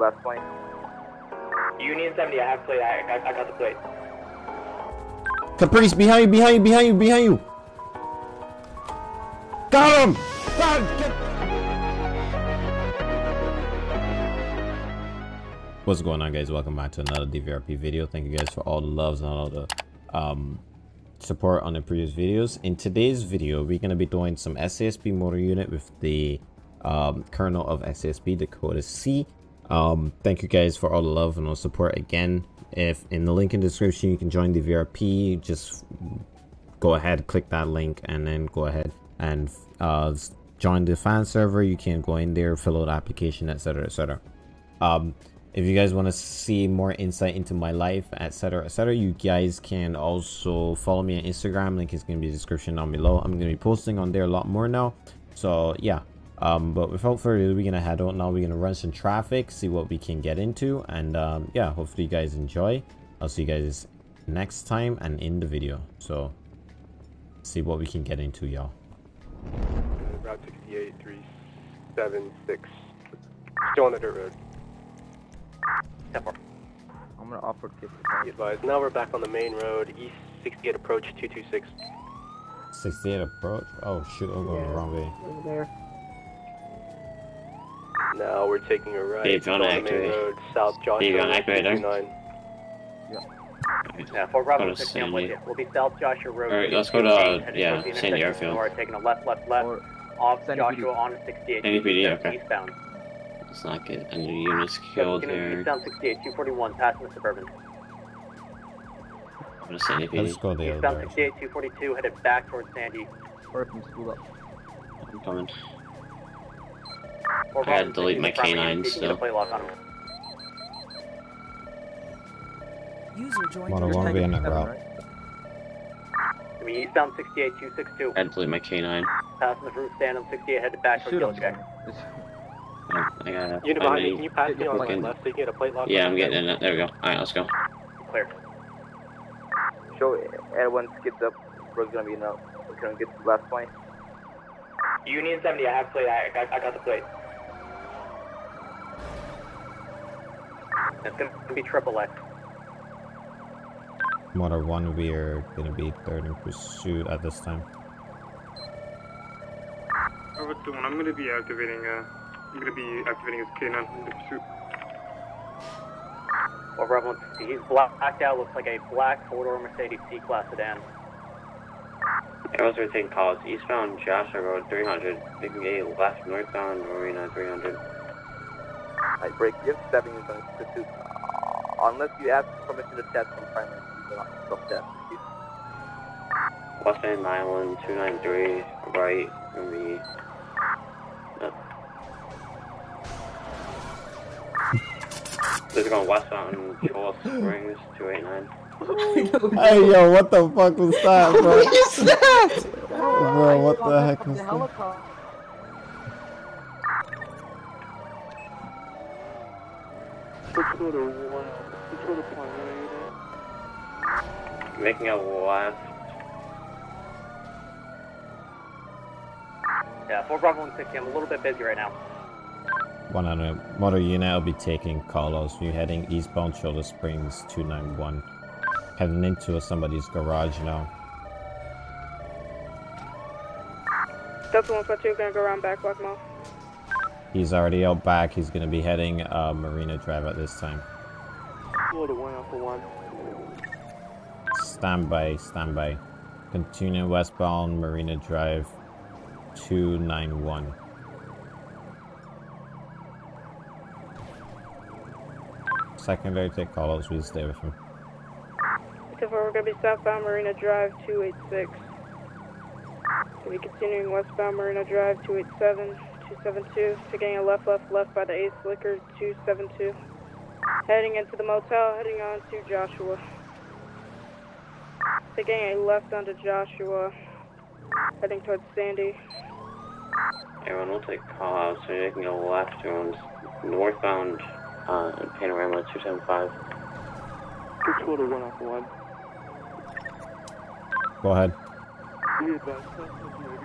last point. Union 70, I have plate. I, I, I got the plate. Caprice, behind you, behind you, behind you, behind you. Got him! God, get... What's going on, guys? Welcome back to another DVRP video. Thank you guys for all the loves and all the um, support on the previous videos. In today's video, we're going to be doing some SASP motor unit with the um, colonel of SASP Dakota C. Um, thank you guys for all the love and all support again. If in the link in the description you can join the VRP, just go ahead, click that link, and then go ahead and uh, join the fan server. You can go in there, fill out the application, etc., etc. Um, if you guys want to see more insight into my life, etc., etc., you guys can also follow me on Instagram. Link is going to be in the description down below. I'm going to be posting on there a lot more now. So yeah, um, but without further ado, we're gonna head out now. We're gonna run some traffic, see what we can get into, and um, yeah, hopefully you guys enjoy. I'll see you guys next time and in the video. So, see what we can get into, y'all. Route 68376. Still on the dirt road. Step four. I'm gonna offer 50. Be advised. Now we're back on the main road, east 68 approach 226. 68 approach. Oh shoot, I'm going the wrong way. Over there. Now we're taking a right Dave, you on wanna the main activate? road, south Joshua. Dave, you wanna activate Yeah, for Bravo Go to 60, I'm with you. We'll be South Joshua Road. Alright, let's go to, Heading yeah, Sandy intersection Airfield. Or taking a left, left, left, Or off Sandy Joshua PD. on 68. Sandy PD, Eastbound, okay. Eastbound. Let's not get any units killed Gonna here. Eastbound 68, 241, passing the Suburban. I'm gonna Sandy Let's go the other Eastbound 68, 242, headed back towards Sandy. Or from school up. I'm coming. Or I had to delete my in front of canines, so you can get a so- plate lock on him. User joined Motor your one be in the Seven, route. right? I mean, eastbound 68, 262, I had to delete my canine. passing the fruit stand on 68, headed back towards Shoot Yellow him. Jack. Oh, I got Unit behind me, can you pass me on the left so you get a plate lock? Yeah, I'm getting in it. There we go. Alright, let's go. Clear. Show everyone skipped up. We're gonna be now. We're gonna get to the last point. Union 70, I have plate. I, I, I got the plate. It's gonna be triple X. Motor one, we are gonna be third in pursuit at this time. Over to one, I'm gonna be activating, uh, I'm gonna be activating his K9 in the pursuit. Over everyone, he's blacked out. Looks like a black four-door Mercedes C-Class sedan. Arrows are taking calls. Eastbound Joshua Road 300. Making a left northbound Marina 300. I break. You have seven units on pursuit. Unless you ask permission to test from primary, you will not self-test. West End Island 293. Right from the. Uh, this is going westbound Shoal Springs 289. Hey yo, what the fuck was that, bro? what is that? Bro, what the heck was that? Making a left. Yeah, 4 Bravo 160. I'm a little bit busy right now. One on a motor unit will be taking Carlos. We're heading eastbound Shoulder Springs 291. Heading into somebody's garage now. Delta 152 gonna go around back block mall. He's already out back. He's gonna be heading uh, Marina Drive at this time. Florida one alpha one. Stand by. Continue westbound Marina Drive 291. Secondary take Carlos. We'll stay with him. Except for we're gonna be southbound Marina Drive 286. Gonna be continuing westbound Marina Drive 287, 272, taking a left, left, left by the Ace Liquor 272. Heading into the motel, heading on to Joshua. Taking a left onto Joshua, heading towards Sandy. Everyone we'll take calls. So you're making a left around northbound uh, Panorama 275. Florida one alpha one. Go ahead.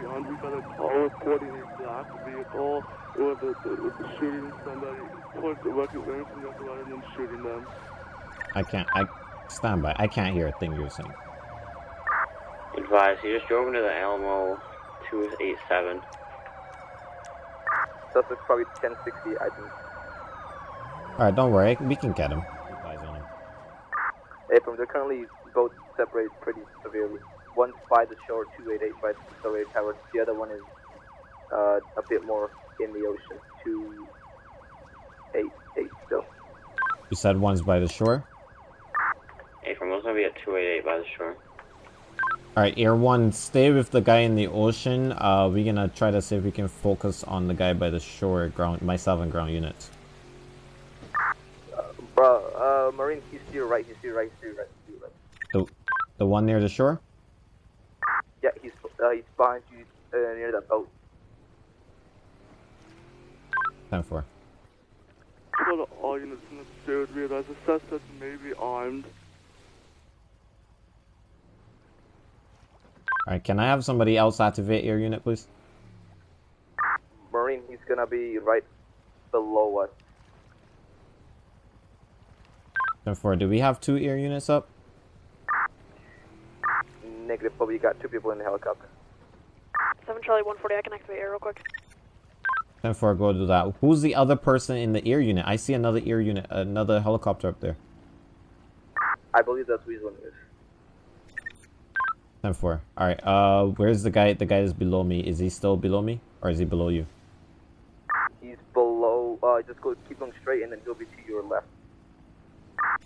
We advise suspect on. We got a call reporting a black vehicle with the, the, with the shooting somebody. Towards the record, learning from the other and then shooting them. I can't. I stand by. I can't hear a thing you're saying. Advise, he just drove into the Alamo 287. Suspect's probably 1060, I think. All right, don't worry. We can get him. Keep eyes on him. April, they're currently both separated pretty severely. One's by the shore, 288 by the accelerated tower. The other one is uh, a bit more in the ocean, 288 still. You said one's by the shore. Hey, from what's gonna be at 288 by the shore. All right, Air One, stay with the guy in the ocean. Uh, we're gonna try to see if we can focus on the guy by the shore. Ground, myself and ground units. Bro, uh, Marine, he's to your right, he's to your right, he's to your right, he's to your right. The, the one near the shore. Yeah, he's, uh, he's behind you uh, near that boat. Ten four. For the all units in the stairs, we advise the suspect may be armed. All right, can I have somebody else activate your unit, please? Marine, he's gonna be right below us. Ten four. Do we have two air units up? Negative, but we got two people in the helicopter. 7 Charlie 140, I can activate air real quick. Ten four. Go do that. Who's the other person in the air unit? I see another air unit, another helicopter up there. I believe that's Weazel News. Ten four. All right. Uh, where's the guy? The guy is below me. Is he still below me, or is he below you? He's below, uh, just go, keep going straight and then he'll be to your left.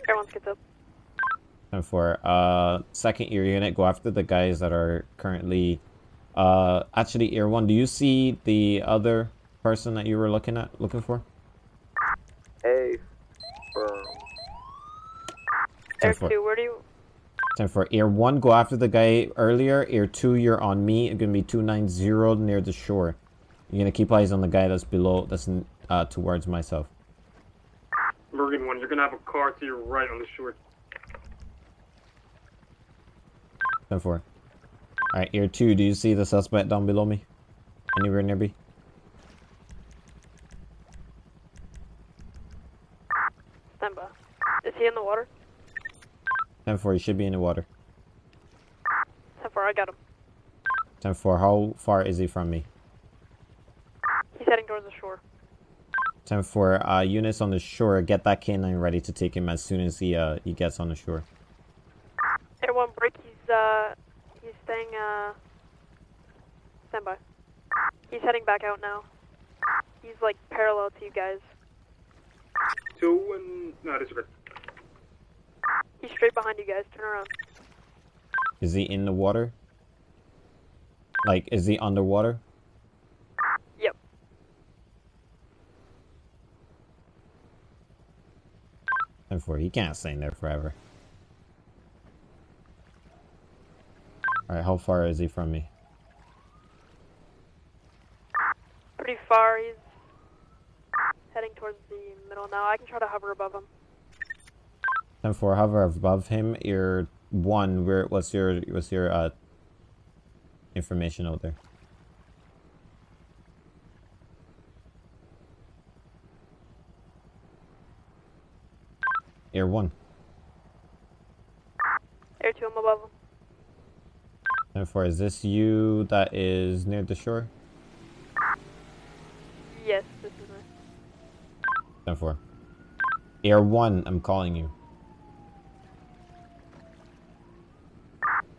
Everyone gets up. Ten four. Uh, second air unit. Go after the guys that are currently. Uh, actually, air one. Do you see the other person that you were looking at, looking for? A firm. Air 10-4. 2, where do you... Ten four. Air one. Go after the guy earlier. Air two. You're on me. It's gonna be two nine zero near the shore. You're gonna keep eyes on the guy that's below. That's uh towards myself. Morgan 1, you're gonna have a car to your right on the shore. Ten four. All right. Air two. Do you see the suspect down below me? Anywhere near me? Is he in the water? Ten four. You should be in the water. 10 4, I got him. Ten four. How far is he from me? He's heading towards the shore. Ten four. Uh, units on the shore. Get that canine ready to take him as soon as he uh he gets on the shore. Air 1, break. He's, uh... He's staying, uh... Stand by. He's heading back out now. He's, like, parallel to you guys. Two and... No, this is good. He's straight behind you guys. Turn around. Is he in the water? Like, is he underwater? Yep. Ten four. He can't stay in there forever. All right. How far is he from me? Pretty far. He's heading towards the middle now. I can try to hover above him. Ten four. Hover above him. Your one. Where? What's your? What's your uh? Information out there. Air one. Air 2, I'm above him. Ten four. Is this you that is near the shore? Yes, this is me. Ten four. Air one. I'm calling you.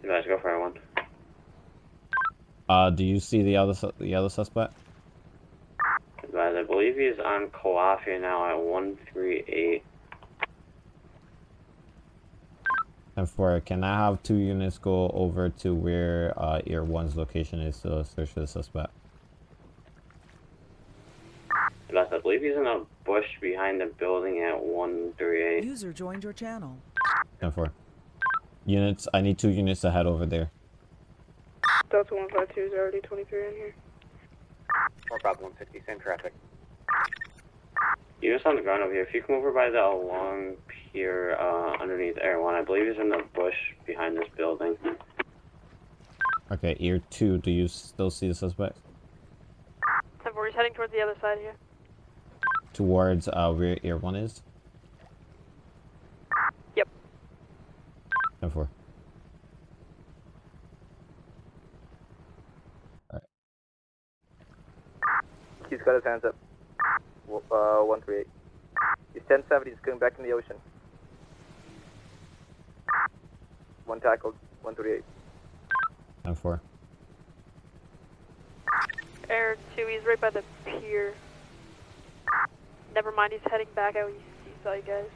You guys go for Air one. Uh, do you see the other su- the other suspect? Advise, I believe he's on Calafia now at 138. And for can I have two units go over to where uh, Air One's location is to search for the suspect? Advise, I believe he's in a bush behind the building at 138. User joined your channel. And for units, I need two units to head over there. Delta 152 is already 23 in here. More Bravo 160, same traffic. You're just on the ground over here. If you come over by the long pier uh, underneath Air 1, I believe he's in the bush behind this building. Okay, ear two. Do you still see the suspect? 10 4, he's heading towards the other side here. Towards uh, where ear one is. Yep. Ten four. He's got his hands up. Uh, 138. He's 1070, he's going back in the ocean. One tackled, 138. Ten four. Air 2, he's right by the pier. Never mind, he's heading back out. He, he saw you guys.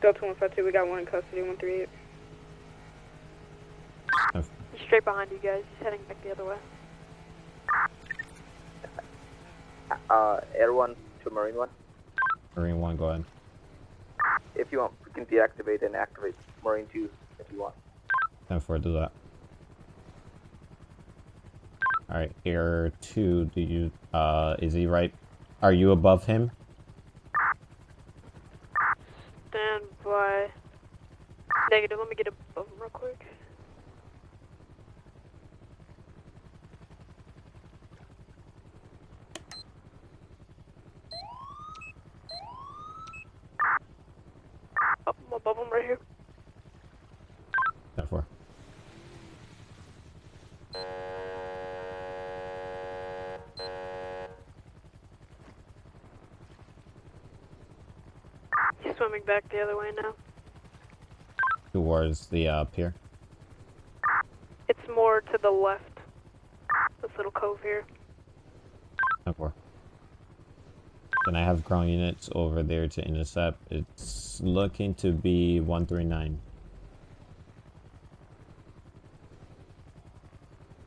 Delta 152, we got one in custody, 138. Ten He's straight behind you guys. He's heading back the other way. Uh, Air 1 to Marine 1. Marine one. Go ahead. If you want, we can deactivate and activate Marine 2 if you want. Ten four. Do that. All right, ear two. Do you? Uh, is he right? Are you above him? Stand by. Negative, let me get above him real quick. Up, above him right here. Ten four. He's swimming back the other way now. Towards the uh, pier. It's more to the left. This little cove here. Four. Can I have ground units over there to intercept? It's looking to be 139.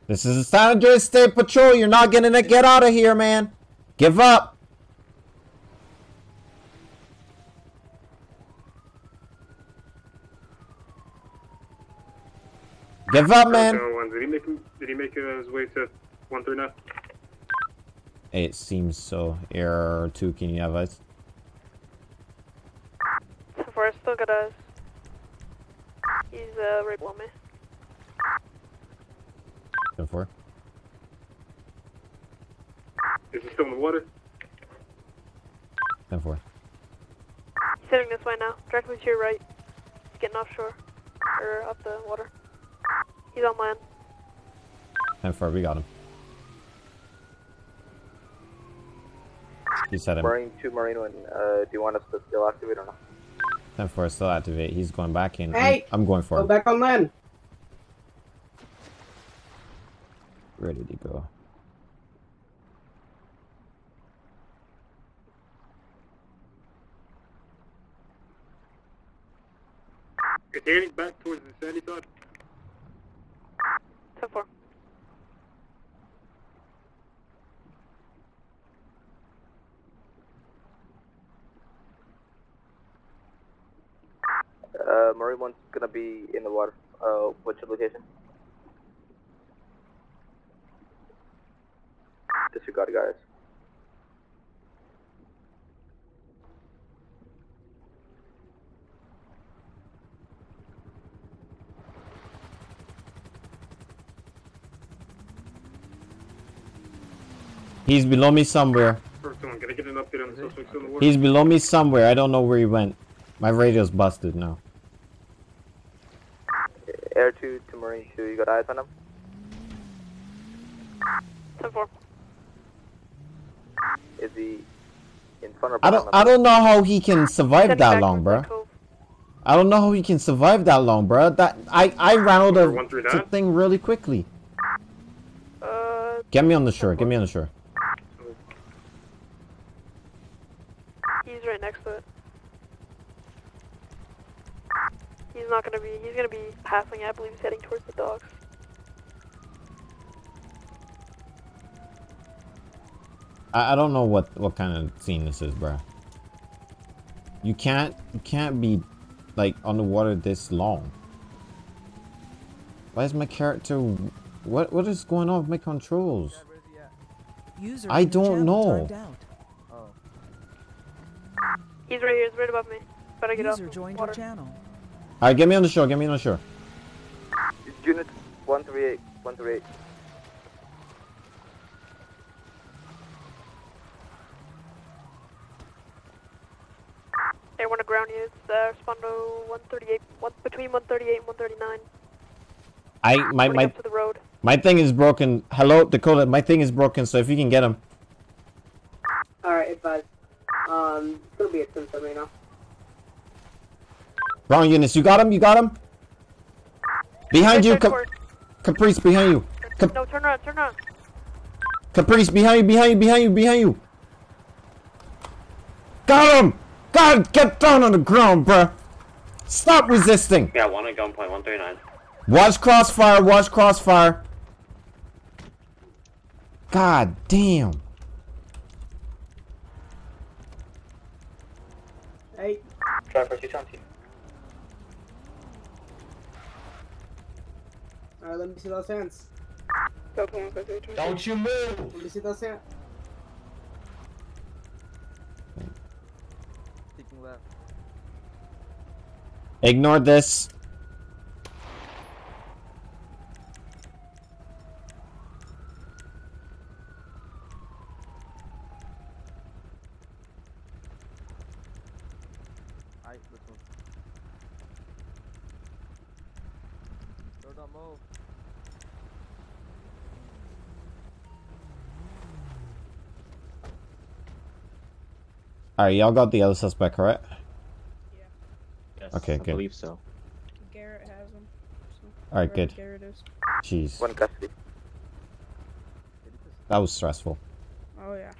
This is the San Andreas State Patrol. You're not gonna get out of here, man. Give up. Give up, man. Delta 1, Did he make him, did he make uh, his way to 139? It seems so. Error two. Can you have us? So far, I still got us. He's uh, right below me. Ten four. Is he still in the water? Ten four. He's heading this way now, directly to your right. He's getting offshore. Or up the water. He's on land. Ten four. We got him. He said him. Marine 2, Marine 1, uh, do you want us to still activate or not? Ten four. Still activate. He's going back in. Hey! I'm, I'm going for Go him. back on land. Ready to go. Is heading back towards the sandy side? 10 4. Uh, Marine 1's gonna be in the water. Uh, what's your location? Disregard, guys. He's below me somewhere. One, can I get an update on the suspect still in the water? He's below me somewhere. I don't know where he went. My radio's busted now. Air 2 to Marine 2, eyes on him? 10 4. Is he in front or I don't. I don't know how he can survive that long, bro. bruh. I don't know how he can survive that long, bro. That I I ran out of One the thing really quickly. Uh, Get me on the shore. Get me on the shore. he's right next to it. He's not gonna be, he's gonna be passing, I believe he's heading towards the docks. I, I don't know what what kind of scene this is, bruh. You can't you can't be like on the water this long. Why is my character? What what is going on with my controls? User I don't know. timed. Oh. He's right here, he's right above me. Better get off User the joined water. your channel. All right, get me on the shore. Get me on the shore. Unit 138, 138. Hey, one to ground units, uh, respond to 138, one, between 138 and 139. I my my to the road. my thing is broken. Hello, Dakota. My thing is broken. So if you can get him. Alright, advise. Um, it's gonna be a Tim right now. Wrong units. You got him. You got him. Behind you, Cap- Caprice. Behind you. Cap- No, turn around, turn around. Caprice. Behind you. Behind you. Behind you. Behind you. Got him. God, get down on the ground, bruh. Stop resisting. Yeah, one at gunpoint, 139. Watch crossfire. Watch crossfire. God damn. Hey, Driver 220. alright, let me see those hands. Don't you move! Let me see those hands. Ignore this. Alright, let's move. No, don't move. All right, y'all got the other suspect, correct? Yes, Okay, I good. believe so. Garrett has him. So All right, good. Garrett is. Jeez, One custody. that was stressful. Oh, yeah.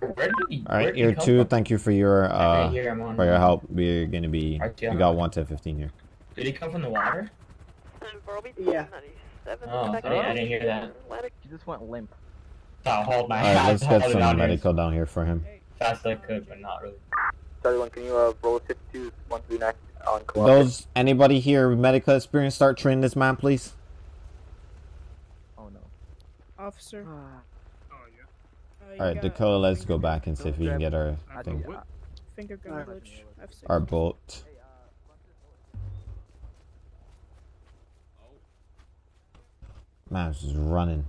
Where did he? All where right, did he year two. from? Thank you for your uh Right here, for your help. We're gonna be. Right We got on. one to fifteen here. Did he come from the water? Yeah. Oh, sorry, I didn't hear that. He just went limp. I'll hold my All right, hand. let's get some medical down here for him. Fast as I could, but not really. Charlie can you uh, roll 52 139 on co-op? Those anybody here with medical experience start training this man, please. Oh no. Officer. Oh, yeah. Uh, All right, Dakota, let's go back and see if we can get our thing, Finger gun glitch. Our bolt. Man, it's just running.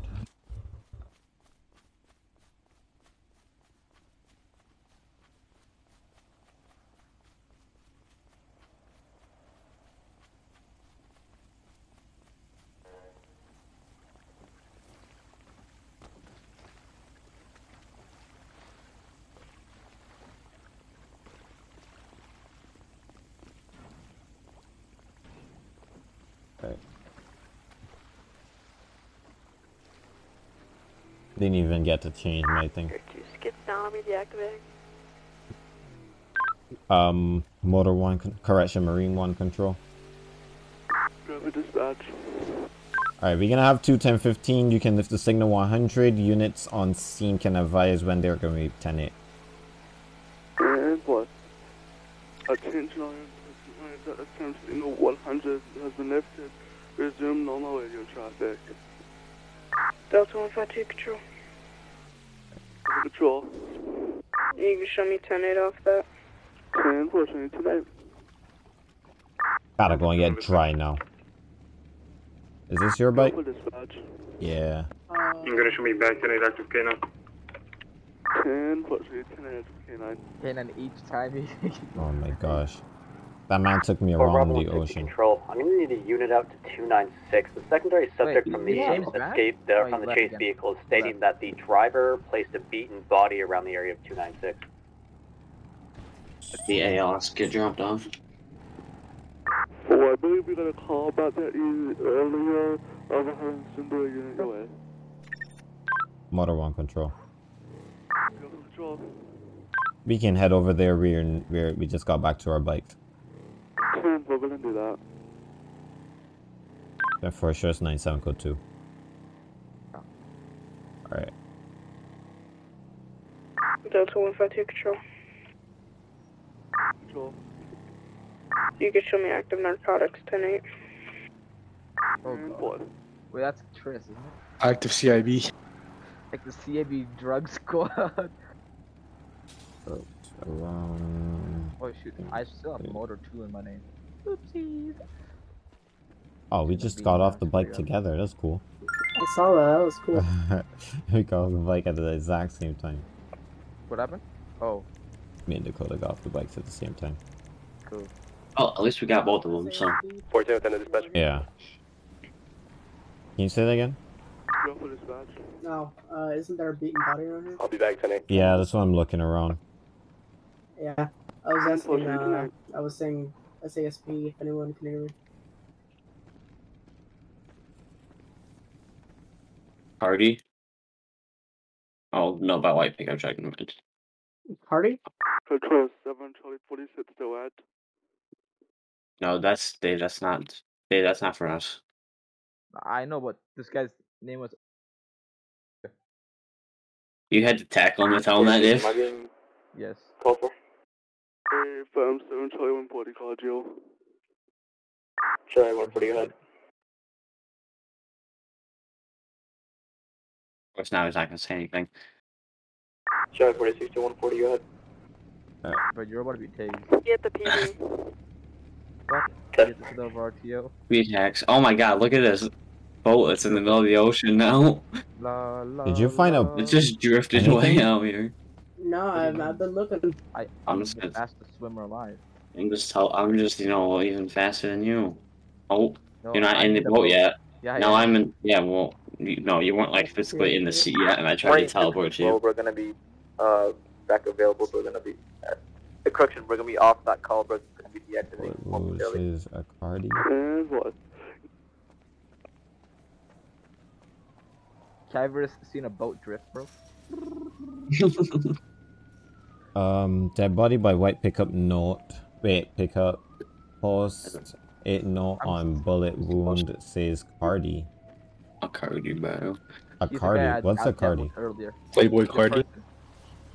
Didn't even get to change my thing. Two skids down, I'm deactivating. Um, motor one, con- correction, marine one control. Driver dispatch. Alright, we're gonna have two 1015. You can lift the signal 100. Units on scene can advise when they're gonna be 10 8. And what? Attention on that attempt signal 100 has been lifted. Resume normal radio traffic. Delta 152 control. Control. You can show me 10 8 off that. 10 pushing tonight. Gotta go and get dry now. Is this your bike? Alpha dispatch. Yeah. You're gonna show me back to an active K now. 10 pushing 10 active K9. And then each time. Oh my gosh. That man took me For around Bravo the ocean. Control, I'm gonna need a unit out to 296. The secondary subject from the James escape, Oh, uh, he from the chase again. vehicle, is stating that the driver placed a beaten body around the area of 296. The ALS get dropped off. Oh, I believe we got a call about that earlier. Over having Simba unit your way. Motor one control. Control. We can head over there. We're, we're we just got back to our bikes. 10, we're gonna do that. Therefore, sure it's 97 code 2. Alright. Delta 152 control. Control. You can show me active narcotics 10 8. Oh, And God. Mm, Wait, that's Tris, isn't it? Active CIB. Like the CIB drug squad. So, around... Oh shoot, I still have motor two in my name. Oopsies. Oh, we just got off the bike together. That's cool. I saw that. That was cool. we got off the bike at the exact same time. What happened? Oh, Me and Dakota got off the bikes at the same time. cool. Oh, at least we got both of them, so. 14 with the dispatcher. Yeah. Can you say that again? Go. No, uh, isn't there a beaten body around here? I'll be back tonight. Yeah, that's what I'm looking around. Yeah. I was asking, uh. I was saying SASP if anyone can hear me. Hardy? Oh, no, by white pickup truck. never mind. Party? Control 7, Charlie 46 still at. No, that's Dave. That's not Dave. That's not for us. I know, but this guy's name was. You had to tackle him and tell him that, Dave. Am I being Yes. called for? Hey, firm 7, Charlie 140, called you. Sure, I want to go ahead. Of course, now he's not gonna say anything. Charlie 46 to 140, go ahead. But you're about to be tased. Get the PD. What? Get this of RTO. Speed hacks. Oh my god, look at this boat that's in the middle of the ocean now. La, la, Did you find a- It just drifted away Anything? out here. No, I've, I've been looking. I, I'm I'm just gonna- Ask the swimmer alive. I'm just tell I'm just, you know, even faster than you. Oh, No, you're not I in the need a boat yet. Yeah, No, yeah. I'm in yeah, well you, no, you weren't like physically in the seat yet and I tried to teleport Well, you. we're gonna be uh back available. We're gonna be at the correction. We're gonna be off that call. We're gonna be deactivating What momentarily. is a cardi? And what? Have seen a boat drift, bro? Um, dead body by white pickup note. Wait, pickup post eight note on bullet wound says cardi. A cardi, bro. A He's cardi. What's I a dealt cardi? Earlier. Playboy He's Cardi.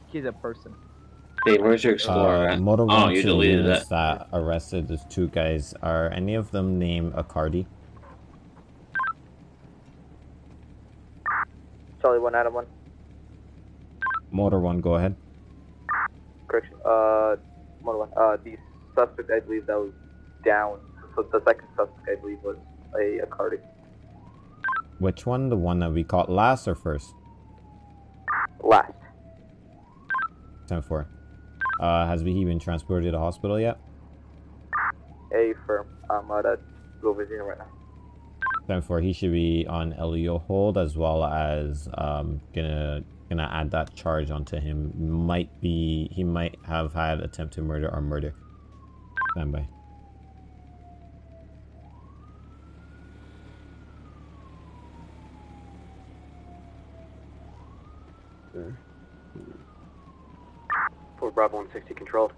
He's a person. Dave, where's your explorer Uh, at? Motor Oh, one you two deleted units it. that arrested those two guys. Are any of them named a cardi? Charlie one, Adam one. Motor one, go ahead. Correction. Uh, motor one. Uh, the suspect, I believe that was down. So the second suspect, I believe, was a, a cardi. Which one? The one that we caught last or first? Last. Ten four. Uh, has he been transported to the hospital yet? A firm. I'm at a right now. Ten four. He should be on LEO hold as well as um gonna gonna add that charge onto him. Might be he might have had attempted murder or murder. Stand by. For Bravo 160 controlled.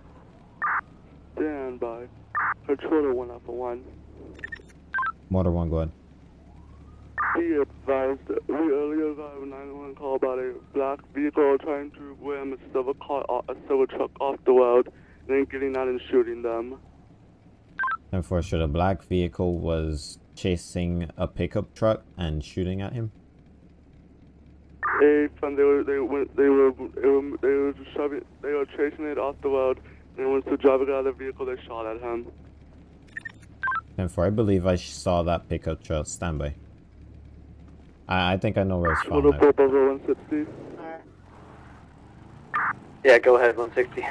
Stand by. Controller 1 Alpha 1. Motor one, go ahead. Be advised, we earlier got a 911 call about a black vehicle trying to ram a silver car, a silver truck off the road, then getting out and shooting them. Ten four. Should a black vehicle was chasing a pickup truck and shooting at him? A from they were they went they were they were they were just shoving they were chasing it off the road, and once the driver got out of the vehicle, they shot at him. Ten four. I believe I saw that pickup truck. Stand by. I I think I know where it's from. Little purple 160. Yeah, go ahead, 160.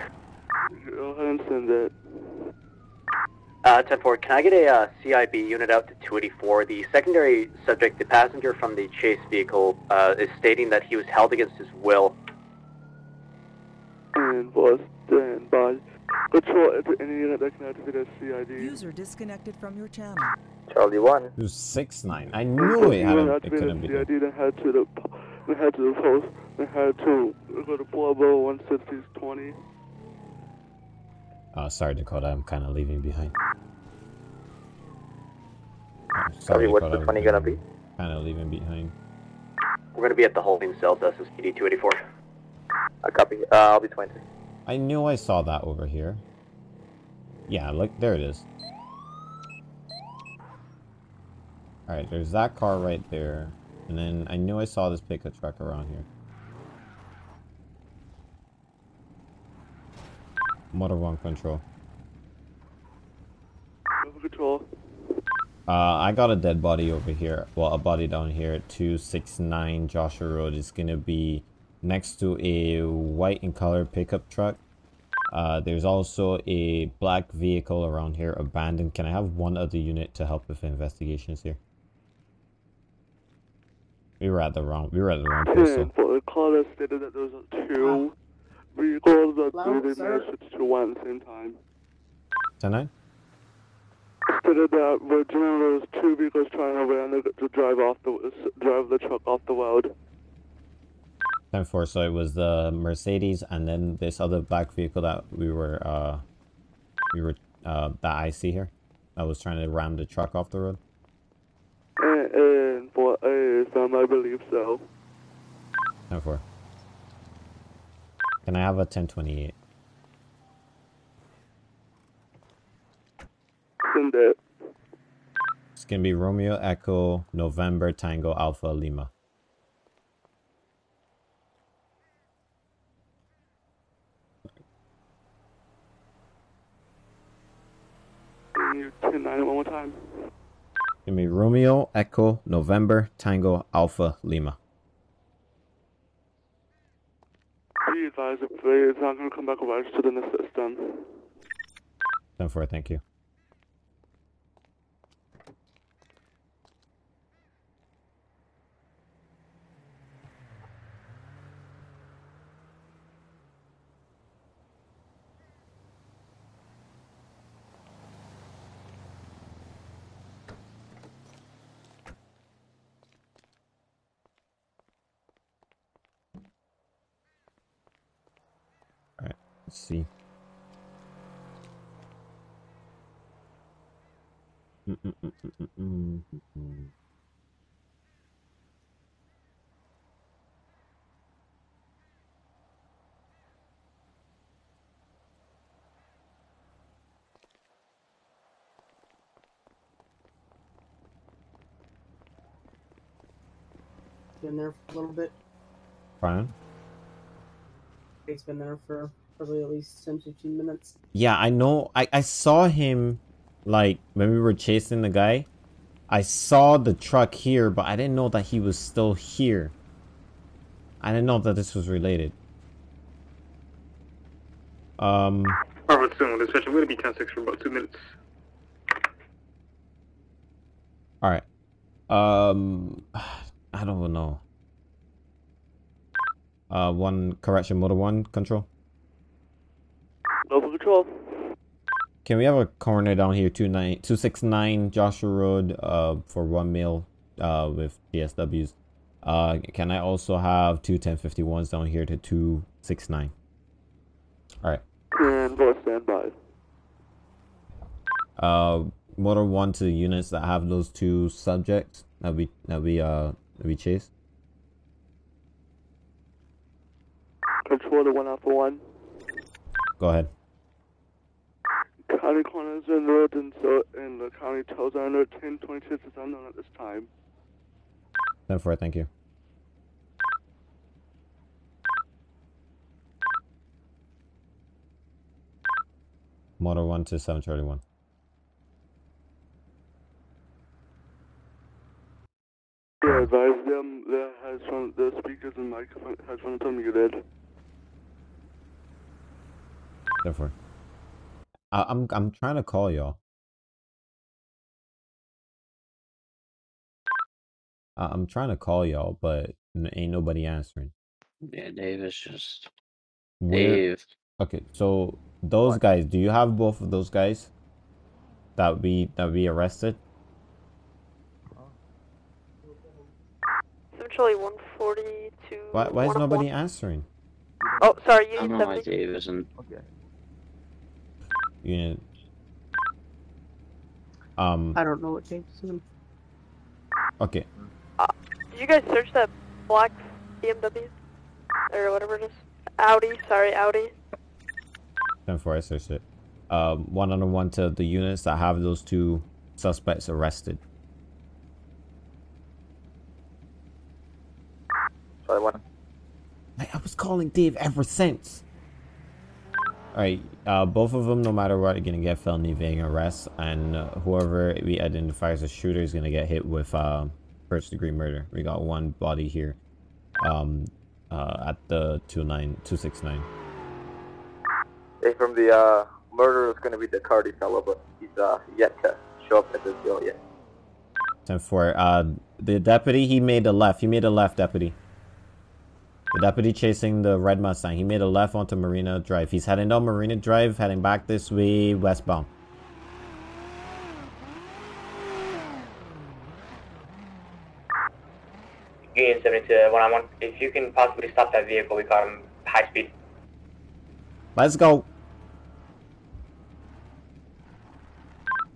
Go ahead and send it. Uh, 10-4, can I get a uh, CIB unit out to 284? The secondary subject, the passenger from the chase vehicle, uh, is stating that he was held against his will. And was stand by. Control enter any unit that can activate a CID. User disconnected from your channel. Charlie one. It was six nine. I knew it had Unit a, it couldn't be. there. CID, then head to the then head to the post, then head to go to Bravo 160's 20. Oh, sorry, Dakota. I'm kind of leaving behind. Oh, Charlie, what's the 20 gonna be? Kind of leaving behind. We're going to be at the holding cell, SSPD 284. I copy. Uh, I'll be 20. I knew I saw that over here. Yeah, look, there it is. Alright, there's that car right there. And then I knew I saw this pickup truck around here. Motor 1 control. Control. Uh, I got a dead body over here. Well, a body down here 269 Joshua Road. is gonna be next to a white in color pickup truck. Uh, there's also a black vehicle around here abandoned. Can I have one other unit to help with investigations here? We were at the wrong. We were at the wrong place. For the caller stated that there was two vehicles that Hello, they sir? managed to one at the same time. 10 Stated that Virginia there was two vehicles trying to ran the, to drive off the drive the truck off the road. 10 4. So it was the Mercedes and then this other black vehicle that we were, uh, we were, uh, that I see here. I was trying to ram the truck off the road. And, and for a some, I believe so. 10 4. Can I have a 1028? Send it. It's gonna be Romeo Echo November Tango Alpha Lima. Can you 10 one more time? Give me Romeo Echo November Tango Alpha Lima. Be advised if they- it's not going to come back registered in the system. 10 4, thank you. Alright, let's see. Mm, mm, mm, mm, mm, mm, mm, mm. Been there for a little bit. Brian? He's been there for probably at least 10 15 minutes. Yeah, I know. I, I saw him, like, when we were chasing the guy. I saw the truck here, but I didn't know that he was still here. I didn't know that this was related. Um, Harvard soon, dispatch. I'm going to be 10 6 for about two minutes. alright. Um, I don't know. Uh, one correction, motor one control. Local control. Can we have a coroner down here, 29 269 Joshua Road, uh, for one male, uh, with DSWs? Uh, can I also have two 1051s down here to 269? Alright. And for standby. Uh, motor one to the units that have those two subjects that we, that we, uh, that we chase. Control to 1 Alpha 1. Go ahead. County corners and road and so and the county tolls are under 1026 is unknown at this time. 10 4, thank you. Motor 1 to 7 Charlie 1. Yeah, advise them that has from the speakers and microphone headphones are muted. 10 4. I, I'm, I'm trying to call y'all. I- I'm trying to call y'all, but n- ain't nobody answering. Yeah, Dave is just Where- Dave. Okay, so those guys, do you have both of those guys that we that we arrested? Essentially 142. Why why is nobody answering? Oh, sorry, I don't Unit know why Dave isn't. Okay. Unit. Um. I don't know what James is in. Okay. Did you guys search that black BMW? Or whatever it is? Audi, sorry, Audi. Ten four. I searched it. Um. One on one to the units that have those two suspects arrested. Sorry, one. I, I was calling Dave ever since. Alright, uh, both of them, no matter what, are gonna get felony evading arrest, and uh, whoever we identify as a shooter is gonna get hit with uh, first degree murder. We got one body here um, uh, at the 29, 269. Hey, from the uh, murderer is going to be the Cardi fellow, but he's uh, yet to show up at this deal yet. 10 4. Uh, the deputy, he made a left. He made a left, deputy. The deputy chasing the red Mustang. He made a left onto Marina Drive. He's heading down Marina Drive, heading back this way, westbound. Union 72, one on one. If you can possibly stop that vehicle, we caught him high speed. Let's go.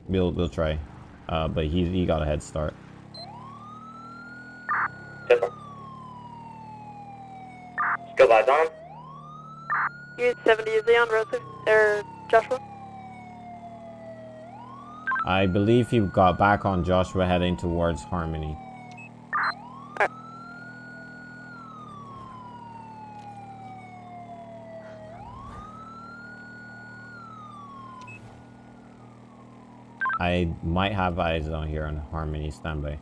We'll we'll try, uh, but he he got a head start. Skill vibes on him. Unit 70, is he on Rosa? Or er, Joshua? I believe he got back on Joshua heading towards Harmony. I might have eyes on here on Harmony standby.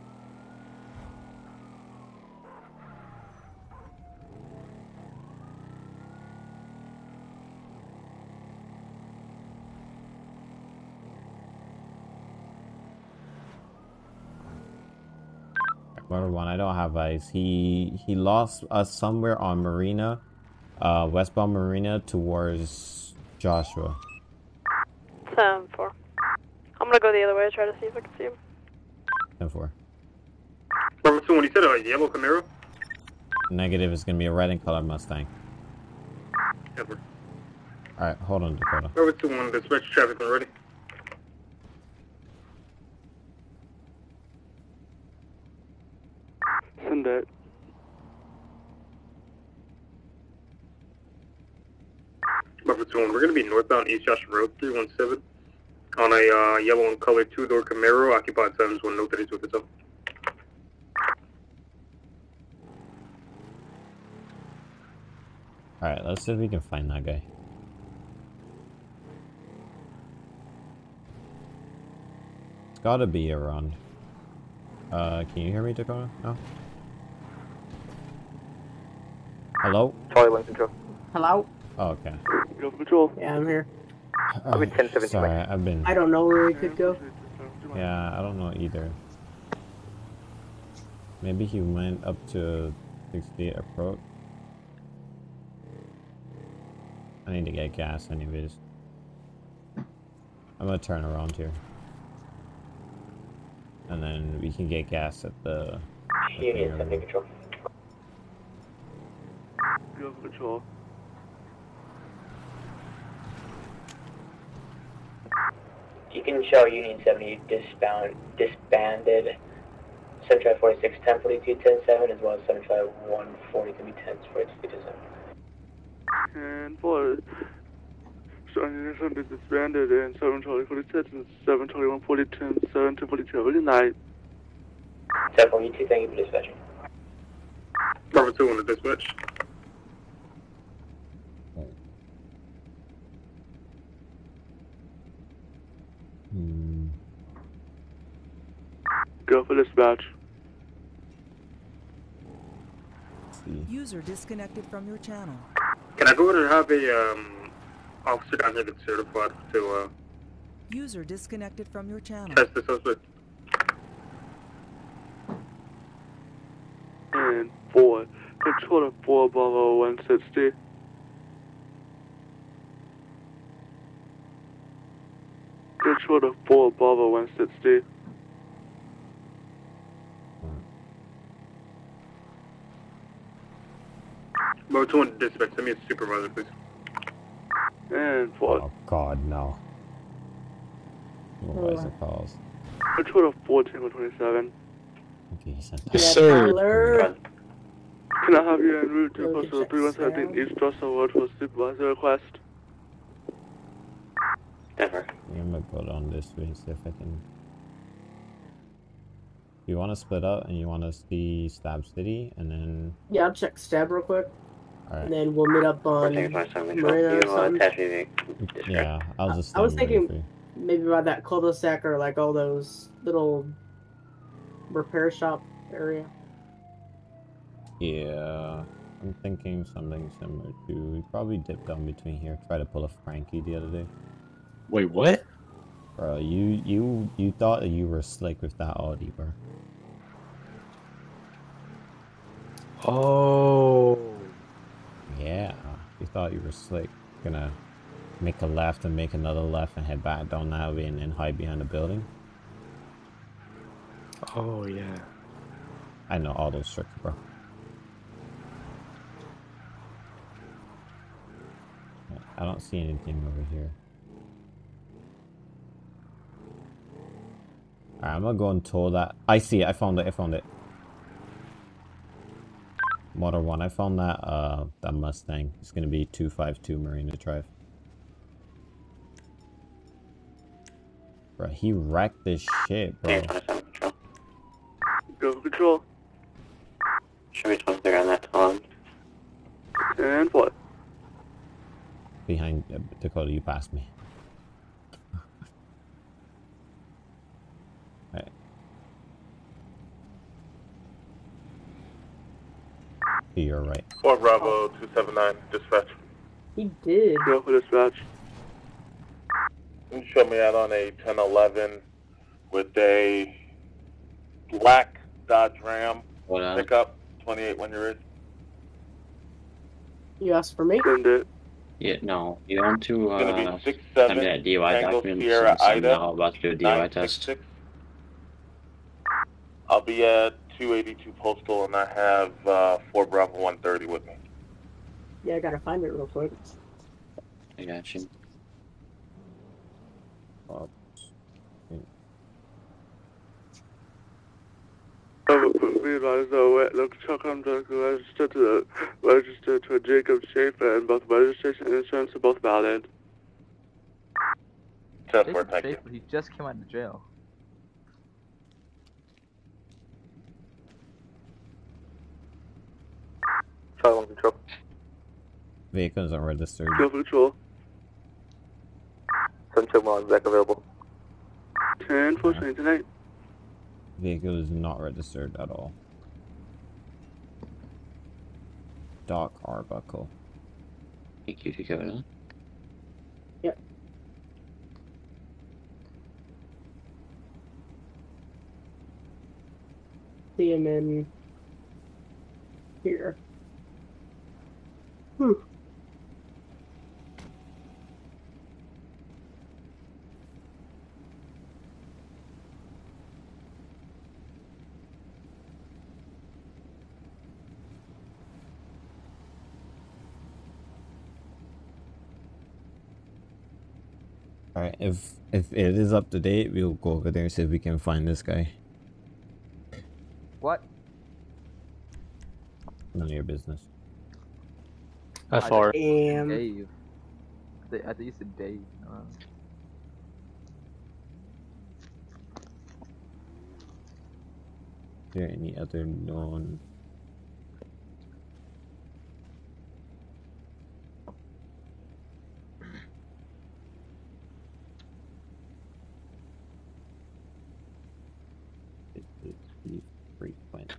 One, I don't have eyes. He he lost us somewhere on Marina, uh, westbound Marina towards Joshua. 10 4. I'm gonna go the other way, try to see if I can see him. Ten four. Number two, when you said a yellow Camaro, Negative is gonna be a red and colored Mustang. Edward. All right, hold on, Dakota. Number two, one, dispatch traffic when 1. We're going to be northbound East Joshua Road, 317, on a uh, yellow and colored two-door Camaro, occupied 7s1, note that he's with us. Alright, let's see if we can find that guy. It's gotta be around. Uh, can you hear me, Dakota? No? Hello? Sorry, Lincoln Hello? Oh, okay. Go for patrol. Yeah, I'm here. I'll be 1017. Sorry, I've been. I don't know where he could go. Yeah, I don't know either. Maybe he went up to 68 approach. I need to get gas anyways. I'm gonna turn around here. And then we can get gas at the... at the Union area. 70 control. Go for patrol. You can show Union 70 disbound, disbanded 7546 1042 107 as well as 75140 to be 1042 And for Starting Nation is disbanded and 7 Charlie 46 and 7 Charlie 140 10 7 to 42 really nice. 742, thank you for dispatching. Number two, on the dispatch. Go for dispatch. see. User disconnected from your channel. Can I go ahead and have a um, officer down here that's certified to uh, User disconnected from your channel. test the suspect? And 4. Control to 4 Bravo 160. Control to 4 Bravo 160. Number two, on the dispatch. Send me a supervisor, please. And 4. Oh god, no. Supervisor calls. Control to 4 Tango 27. Okay, he sent Yes, Tyler. Can I have you en route to postal 3117 East Russell Road for supervisor request? Denver. I'm gonna go down this way and see if I can. You want to split up and you want to see Stab City and then Yeah, I'll check stab real quick. Alright. and then we'll meet up on Fourteen twenty-seven control. Marina or something. Yeah, I'll just. I was thinking maybe by that cul-de-sac or like all those little repair shop area. Yeah, I'm thinking something similar to. We probably dipped down between here. Try to pull a Frankie the other day. Wait, what? Bro, you you you thought that you were slick with that Audi, bro. Oh. Yeah, you thought you were slick. Gonna make a left and make another left and head back down that way and then hide behind the building. Oh yeah. I know all those tricks, bro. I don't see anything over here. Alright, I'm gonna go and tow that. I see it. I found it. I found it. Motor one. I found that. Uh, that Mustang. It's gonna be two five two Marina Drive. Bro, he wrecked this shit, bro. Go control. Show me 23 on that Tom. And what? Behind uh, Dakota, you passed me. You're right. Four Bravo two seven nine dispatch. He did. Go for dispatch. You show me out on a ten eleven with a black Dodge Ram What uh, pickup, twenty eight when you're in. You asked for me? Send it. Yeah, no. You want to It's gonna uh, be six send me seven that DUI Tango document Sierra since I'm Ida now about to do a DUI nine six test. six. I'll be at two eighty two postal and I have uh, four Bravo one thirty with me. Yeah, I gotta find it real quick. I got you. We advise the the truck I'm registered to registered to Jacob Schaefer and both registration and insurance are both valid. Ten Jason thank you. Schaefer, he just came out of jail. Charlie one control. Vehicles are registered. Go control. Sun check miles back available. Ten four twenty tonight. Vehicle is not registered at all. Doc Arbuckle. Thank you, Dakota. Yep. See him in here. Hmm. Alright, if if it is up to date, we'll go over there and see if we can find this guy. What? None of your business. That's I far. Damn. Dave. I think, I think you said Dave. Uh, Is there any other known It is the frequent.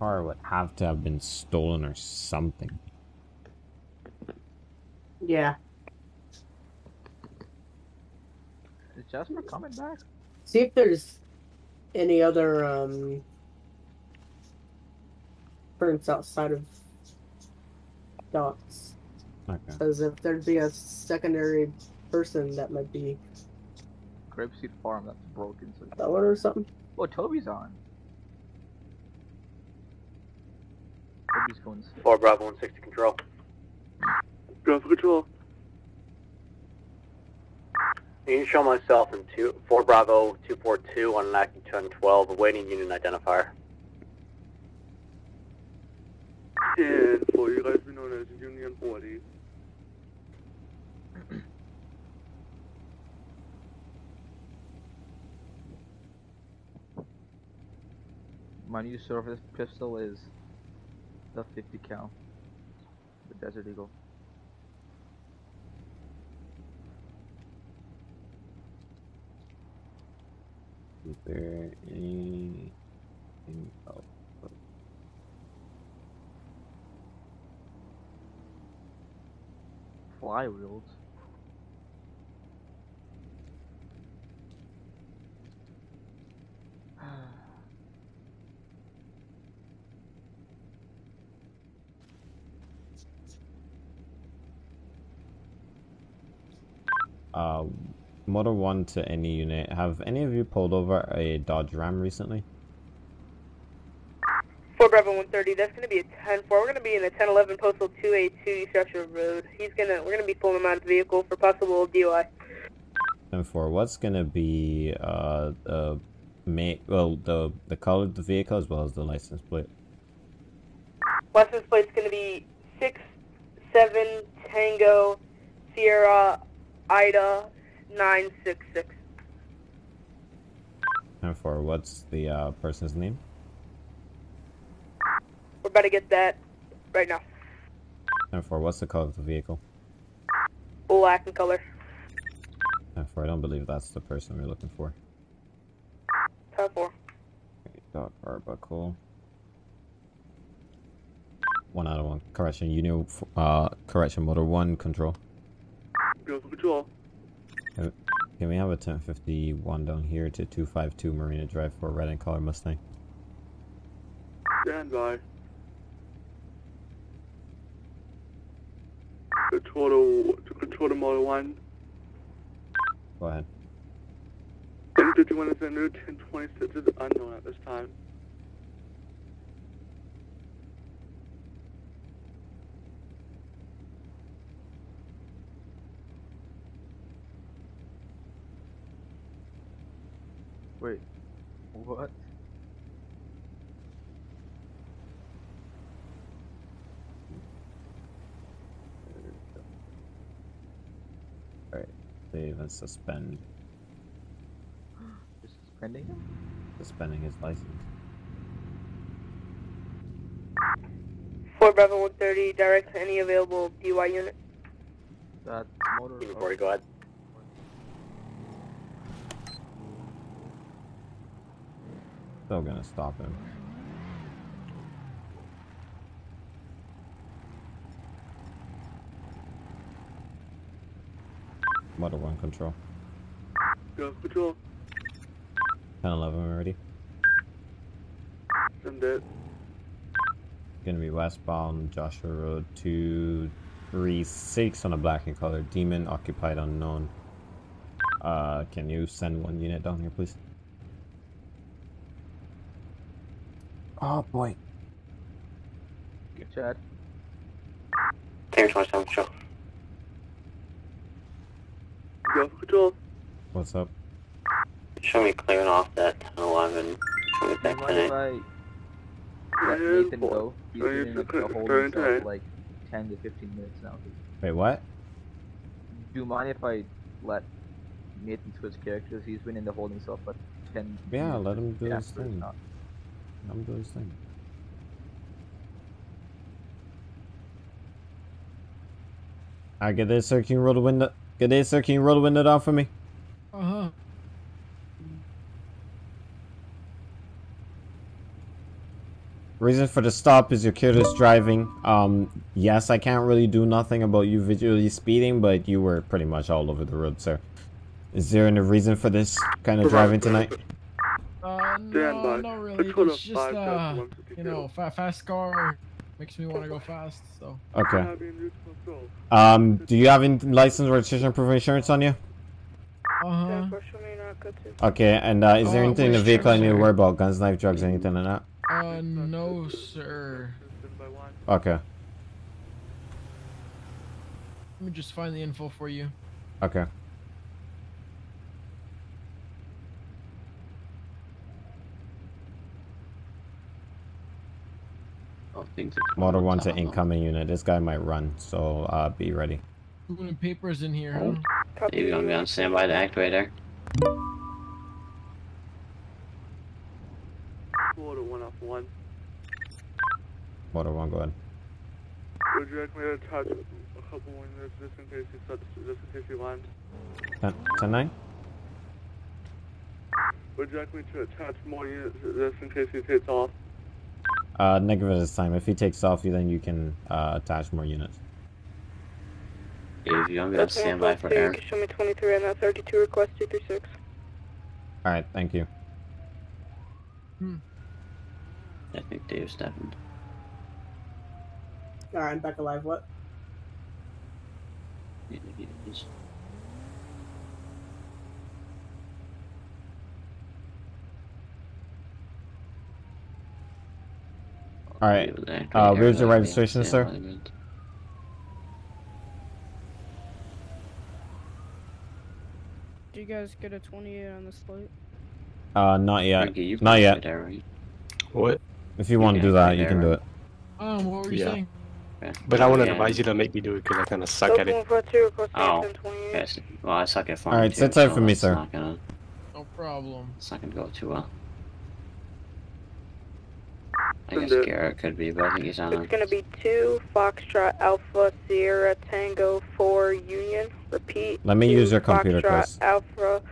Car would have to have been stolen or something. Yeah. is Jasper coming back? See if there's any other um burns outside of docks. Okay. Because if there'd be a secondary person that might be Grapeseed Farm, that's broken. So. stolen or something. Oh, Toby's on. Cones. 4 Bravo 160 Control. Bravo Control. You can show myself in two, 4 Bravo 242 on an active 1012, awaiting unit identifier. And you guys be known as Union 40. My new service pistol is the 50 cal, the Desert Eagle. Is there anything else? Flywheels. Uh, Motor 1 to any unit. Have any of you pulled over a Dodge Ram recently? 4 Bravo 130, that's going to be a 10 4. We're going to be in the 1011 postal 282 East Joshua Road. He's going to, we're going to be pulling him out of the vehicle for possible DUI. And for what's gonna be uh the make well the the color of the vehicle as well as the license plate. License plate's going to be 6 7 Tango Sierra Ida 966. And for what's the uh, person's name? We're about to get that right now. And for what's the color of the vehicle? Black in color. And for I don't believe that's the person we're looking for. 10 4. Okay, Dog Arbuckle. One out of one. Correction, you know, uh, correction, motor one control. Control. Can we have a 1051 down here to 252 Marina Drive for a red and color Mustang? Stand by. Control to, control to motor 1. Go ahead. 1051 is under 1026 is unknown at this time. Wait, what? Alright, save and suspend. You're suspending him? Suspending his license. 4 Bravo 130, direct to any available DUI unit. That motor. Before you go ahead. Still gonna stop him. Motor 1 control. Go control. 10 11 already. Send it. Gonna be westbound Joshua Road 236 on a black and color. Demon occupied unknown. Uh, can you send one unit down here, please? Oh boy. Chad. Clear 27 control. Go for. What's up? Show me clearing off that 1011. Show me that Mind clinic. let Nathan go? He's been in a, a holding cell for like 10 to 15 minutes now. Wait, what? Do you mind if I let Nathan switch characters? He's been in the holding cell for 10 Yeah, let him do Yeah, his thing. not- Let him do his thing. Alright, get this, sir. Can you roll the window? Get this, sir. Can you roll the window down for me? Uh huh. Reason for the stop is your careless driving. Um, yes, I can't really do nothing about you visually speeding, but you were pretty much all over the road, sir. Is there any reason for this kind of driving tonight? Uh, Stand no, by. not really. Control It's just, five, uh, you know, fa fast car makes me want to go fast, so. Okay. Having route control. Um, do you have any license, registration, proof of insurance on you? Uh-huh. Unfortunately, not good to. Okay, and uh, is there Oh, anything in the vehicle I need to worry about? Guns, knife, drugs, anything like that? Uh, no, sir. Stand by one. Okay, Let me just find the info for you. okay. Oh, things Motor are one's an incoming unit. This guy might run, so uh, be ready. Moving papers in here, huh? Copy. You're gonna be on standby to activate there. Water 1 off 1. Water one, go ahead. Would you like me to attach a couple more units just in case you start, just in case you land? 10, 10 9? Would you like me to attach more units just in case he takes off? Uh, negative this time. If he takes off, you then you can uh, attach more units. Dave, you want me to stand by for 152, Aaron? You can show me 23 on that 32 request 236. Alright, thank you. Hmm. I think Dave's stepping. Alright, I'm back alive. What? Yeah, he is. Alright, uh, Aaron, where's your registration, sir? standby. Do you guys get a 28 on this flight? Uh, not yet. Frankie, you Not yet. sit there, right? What? If you want to do that, you can do it. Um, what were you Yeah. saying? But I wouldn't Yeah. advise you to make me do it because I kind of suck Delta at it. 142 request Oh, 1028. yes. Well, I suck at farming Alright, too, sit tight so for me, sir. Gonna, No problem. it's not gonna go too well. I Send guess it. Garrett could be, but I think he's on It's gonna be 2 Foxtrot Alpha Sierra Tango 4 Union. Repeat. Let me two use your computer, Foxtrot Chris. Alpha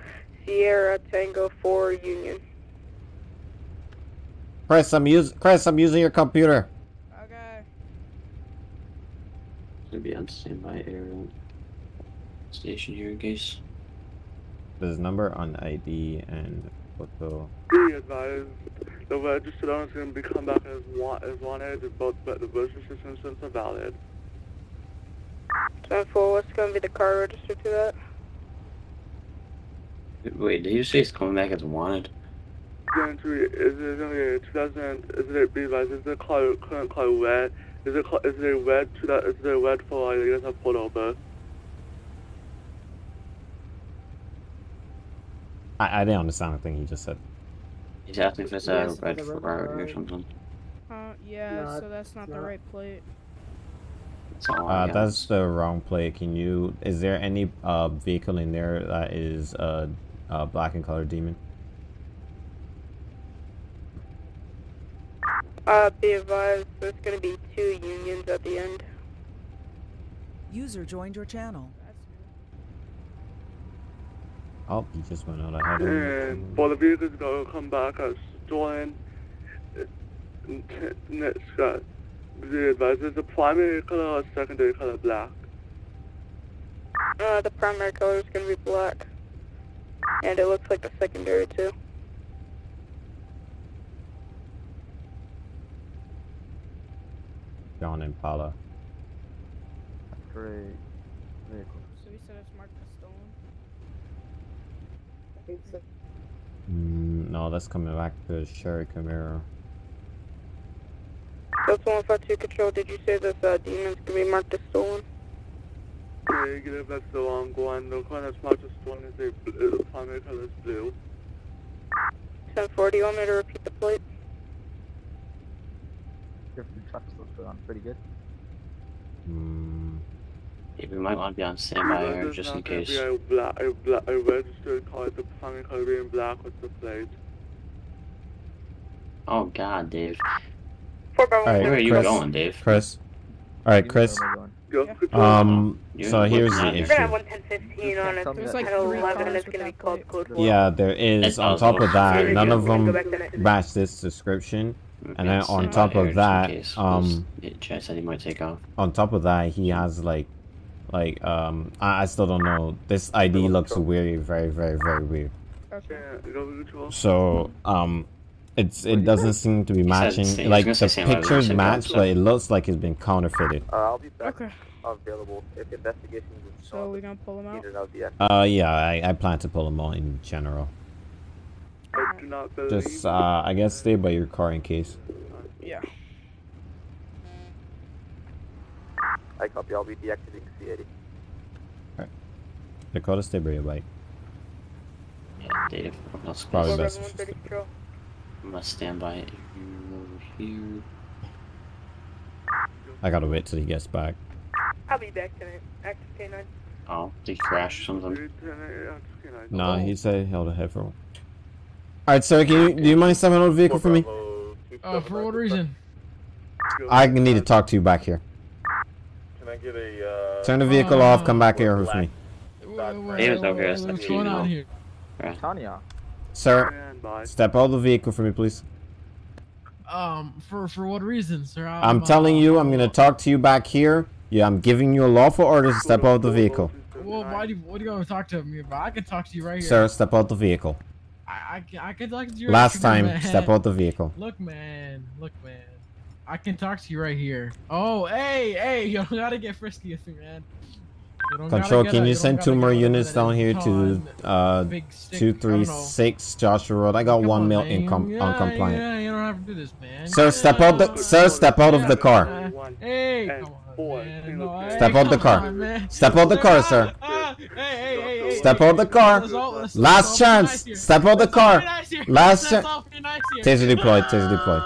Sierra Tango 4 Union. Chris, I'm use Chris, I'm using your computer. Okay. gonna be on standby air station here in case. There's number on ID and photo. Be advised, the registered owner is going to be come back as, wa- as wanted, both but the registration systems are valid. 10 4, what's gonna be the car registered to that? Wait, did you say it's coming back as wanted? Going to be, is it going to be 2000, is it, be advised, is the car, current car red? Is it, ca- is it red to that, is it red for, I guess, a pulled over? I, I didn't understand the thing he just said. He's asking if it's a Yes, red the Ferrari or something. Uh, yeah, No, so that's not the right plate. That's Uh, that's the wrong plate. Can you? Is there any uh vehicle in there that is uh, uh black and color demon? Uh, be advised, there's gonna be two unions at the end. User joined your channel. Oh, he just went out ahead. of And me. for the vehicles going to come back as stolen, n- next, uh, be advised, is the primary color or secondary color black? Uh, the primary color is gonna be black. And it looks like the secondary too. John Impala. Great. Vehicle. So you said it's marked as stolen? I think so. Mm, no, that's coming back to Sherry Camaro. That's 152 control. Did you say this uh, demon's gonna be marked as stolen? Negative, that's the wrong one. The one that's marked as stolen is a, bl- the primary color is blue. 1040, you want me to repeat the plate? Your food trucks look on pretty good. Mm, Yeah, we might want to be on standby This air just in case. Be a, black, a, black, a registered car, the primary color being black with the plate. Oh God, Dave. 4 All right, Where are you Chris. going, Dave? Chris. All right, Chris. know where we're going. Go, control. Um. So here's the at it. You're gonna have issue. 11015 on it. There's There's like like three 11 it's gonna be called code Yeah, there is. On top of that, none of them back match this description. And then on top of that, um, Yeah, Chad he might take off. On top of that, he has like, like um, I, I still don't know. This ID looks very, very, very, very weird. Okay. Yeah, go control. So um, it's it doesn't seem to be matching. Like I was gonna the say same, I was pictures match, but it looks like it's been counterfeited. Uh, I'll be back Okay. available if investigations is So we're gonna pull them out? needed. I'll be active. Uh, yeah, I, I plan to pull them out in general. I do not. Just uh, I guess stay by your car in case. Yeah. I copy. I'll be deactivating C80. Dakota, stay by your bike. Yeah, Dave. I'm not Probably best. 130. I'm gonna stand by it over here. I gotta wait till he gets back. I'll be back tonight. Active K9. Oh, did he crash or something? Three, ten, eight, uh, okay, nice. No, he said he held a head for. All right, sir. Can you do you mind stepping out of the vehicle for me? Uh, for what reason? I need to talk to you back here. Can I get a, uh... Turn the vehicle off. Come back here with me. David's over here. What's going on here? Tanya. Sir, step out of the vehicle for me, please. Um, for for what reason, sir? I'm telling you, I'm gonna talk to you back here. Yeah, I'm giving you a lawful order to step out of the vehicle. Well, why do you, what do you want to talk to me about? I can talk to you right here. Sir, step out the vehicle. I, I, can, I can talk to you. Last right time, man. step out the vehicle. Look, man. Look, man. I can talk to you right here. Oh, hey, hey, you don't gotta get frisky with me, man. You don't gotta Control, can a- you send two more units down here to uh big stick, two I don't three know. six Joshua Road? I got Come one on, mil man. income yeah, uncompliant. Yeah, you don't have to do this, man. Sir, step out the sir, step out of the car. Hey, come on, man. No, Step out the car. on. Step out of the car, sir. Ah, hey, hey, hey, hey, Step hey, out the car. let's all- let's- let's Last chance. nice. Step out of the Let's all be car. Last chance. all be nice here. Taser deployed. Taser deployed.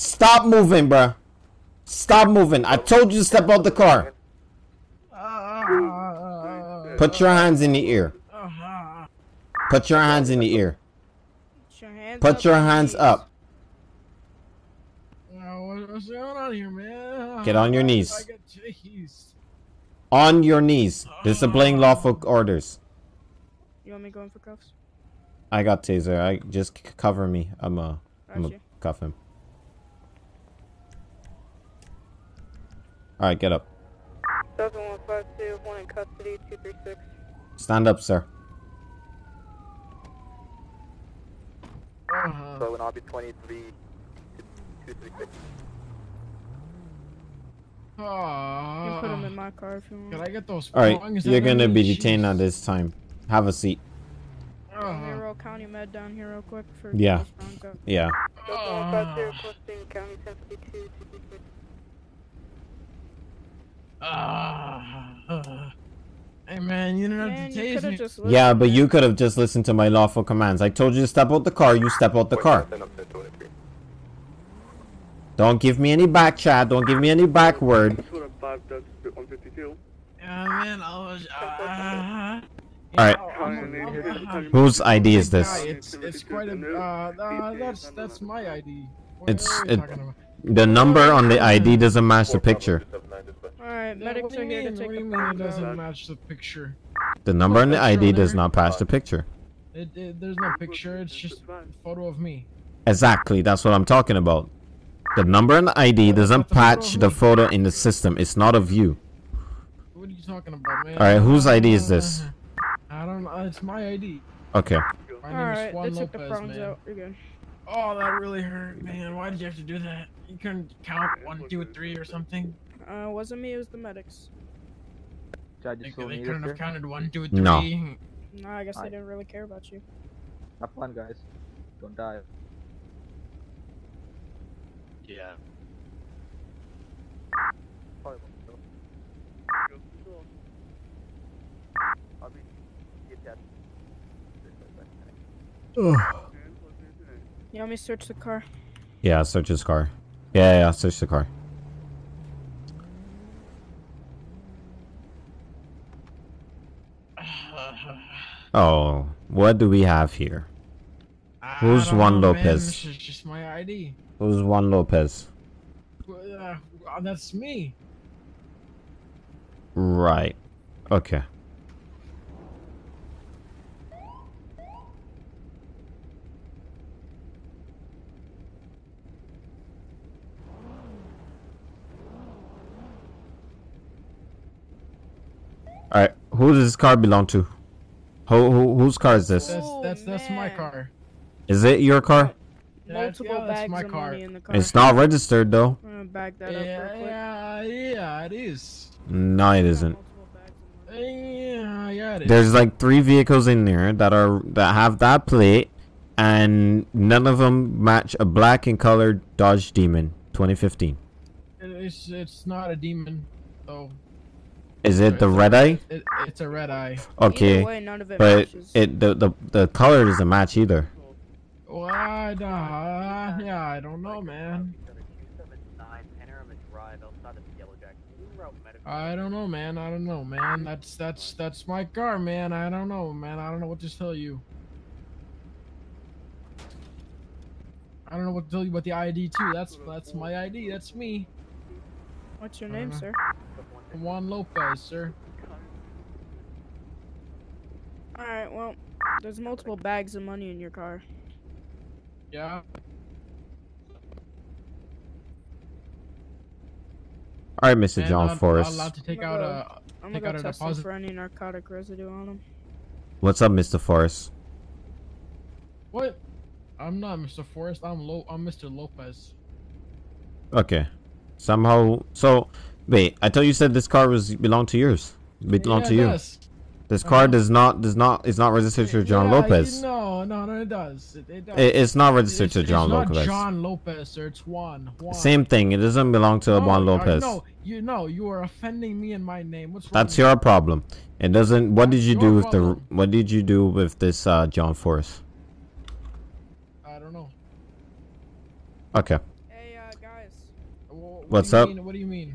Stop moving, bruh. Stop moving. I told you to step out the car. Put your hands in the ear. Put your hands in the ear. Put your hands up. What's going on here, man? Get on your knees. On your knees. Disobeying lawful orders. You want me going for cuffs? I got taser. I just cover me. I'm uh, I'm Gotcha. gonna cuff him. All right, get up. 7152, one in custody, 236. Stand up, sir. Uh-huh. So an RB 23 to 236. You can put him in Uh, my car if you want. Can I get those All right, prongs you're gonna be detained at this time. Have a seat. Let me roll County Med down here real quick for Yeah. those prongs out. Yeah. 7152, requesting County 1052, 236. Ah. Hey man, you didn't have to you tase me. just Yeah, but you could have just listened to my lawful commands. I told you to step out the car. You step out the car. Don't give me any back chat. Don't give me any back word. Yeah, man, I was. Uh, All right. Whose ID is this? It's it's quite a. Uh, uh, that's that's my ID. What It's it. The number on the ID doesn't match the picture. Alright, Yeah, medics what are you here to take What do the you mean it doesn't match the picture? The number on the ID does not match the picture. It, it, there's no picture. It's just a photo of me. Exactly. That's what I'm talking about. The number on the ID doesn't match the photo in the system. It's not of you. What are you talking about, man? All right. Whose ID is this? I don't know. It's my ID. Okay. My name Alright, is Juan they took the prongs man. out. You're good. Oh, that really hurt, man. Why did you have to do that? You couldn't count one, two, three, or something. Uh, it wasn't me, it was the medics. Judge, They, you still they couldn't have sir? counted one, two, three. No. No, I guess they Alright. didn't really care about you. Have fun, guys. Don't die. Yeah. You want me to search the car? Yeah. Search his car. Yeah. Yeah. Search the car. Oh, what do we have here? Who's I don't Juan know, man. Lopez? This is just my ID. Who's Juan Lopez? Uh, uh, that's me. Right. Okay. All right. Who does this car belong to? Who, who whose car is this? That's that's that's my oh, car. Is it your car? That's- Multiple yeah, bags my of car. money in the car. It's not registered though. I'm gonna bag that up Yeah, real quick. yeah, yeah, it is. No, it isn't. Yeah, yeah, it is. There's like three vehicles in there that are that have that plate, and none of them match a black and colored Dodge Demon 2015. It's it's not a demon, so Is it the red eye? it, it's a red eye. Okay, way, none of it but matches. it the, the the color doesn't match either. Well, I, uh, yeah, I don't know, man. I don't know, man. I don't know, man. That's that's that's my car, man. I don't know, man. I don't know what to tell you. I don't know what to tell you about the ID too. That's that's my ID. That's me. What's your name, Uh, sir? Juan Lopez, sir. Alright, well, there's multiple bags of money in your car. Yeah. All right, Mr. And uh, John I'm not Forrest. allowed to take I'm out gonna a go- I'm take gonna out go a test him deposit. for any narcotic residue on him. What's up, Mr. Forrest? What? I'm not Mr. Forrest. I'm Lo. I'm Mr. Lopez. Okay. Somehow, so wait. I thought you said this car was belonged to yours. Belonged Yeah, to it you. does. This car does not does not is not registered to John Yeah, you- Lopez. no, no, no, it does. It, it does. It- it's not registered It's- to John it's Lopez. Not John Lopez, or It's Juan. Juan. Same thing. It doesn't belong to No, Juan uh, Lopez. No, you know you are offending me in my name. What's wrong? That's your problem. It doesn't. What did you do with the? What did you do with this uh, John Forrest? I don't know. Okay. Hey, uh, guys. What What's up? Mean? What do you mean?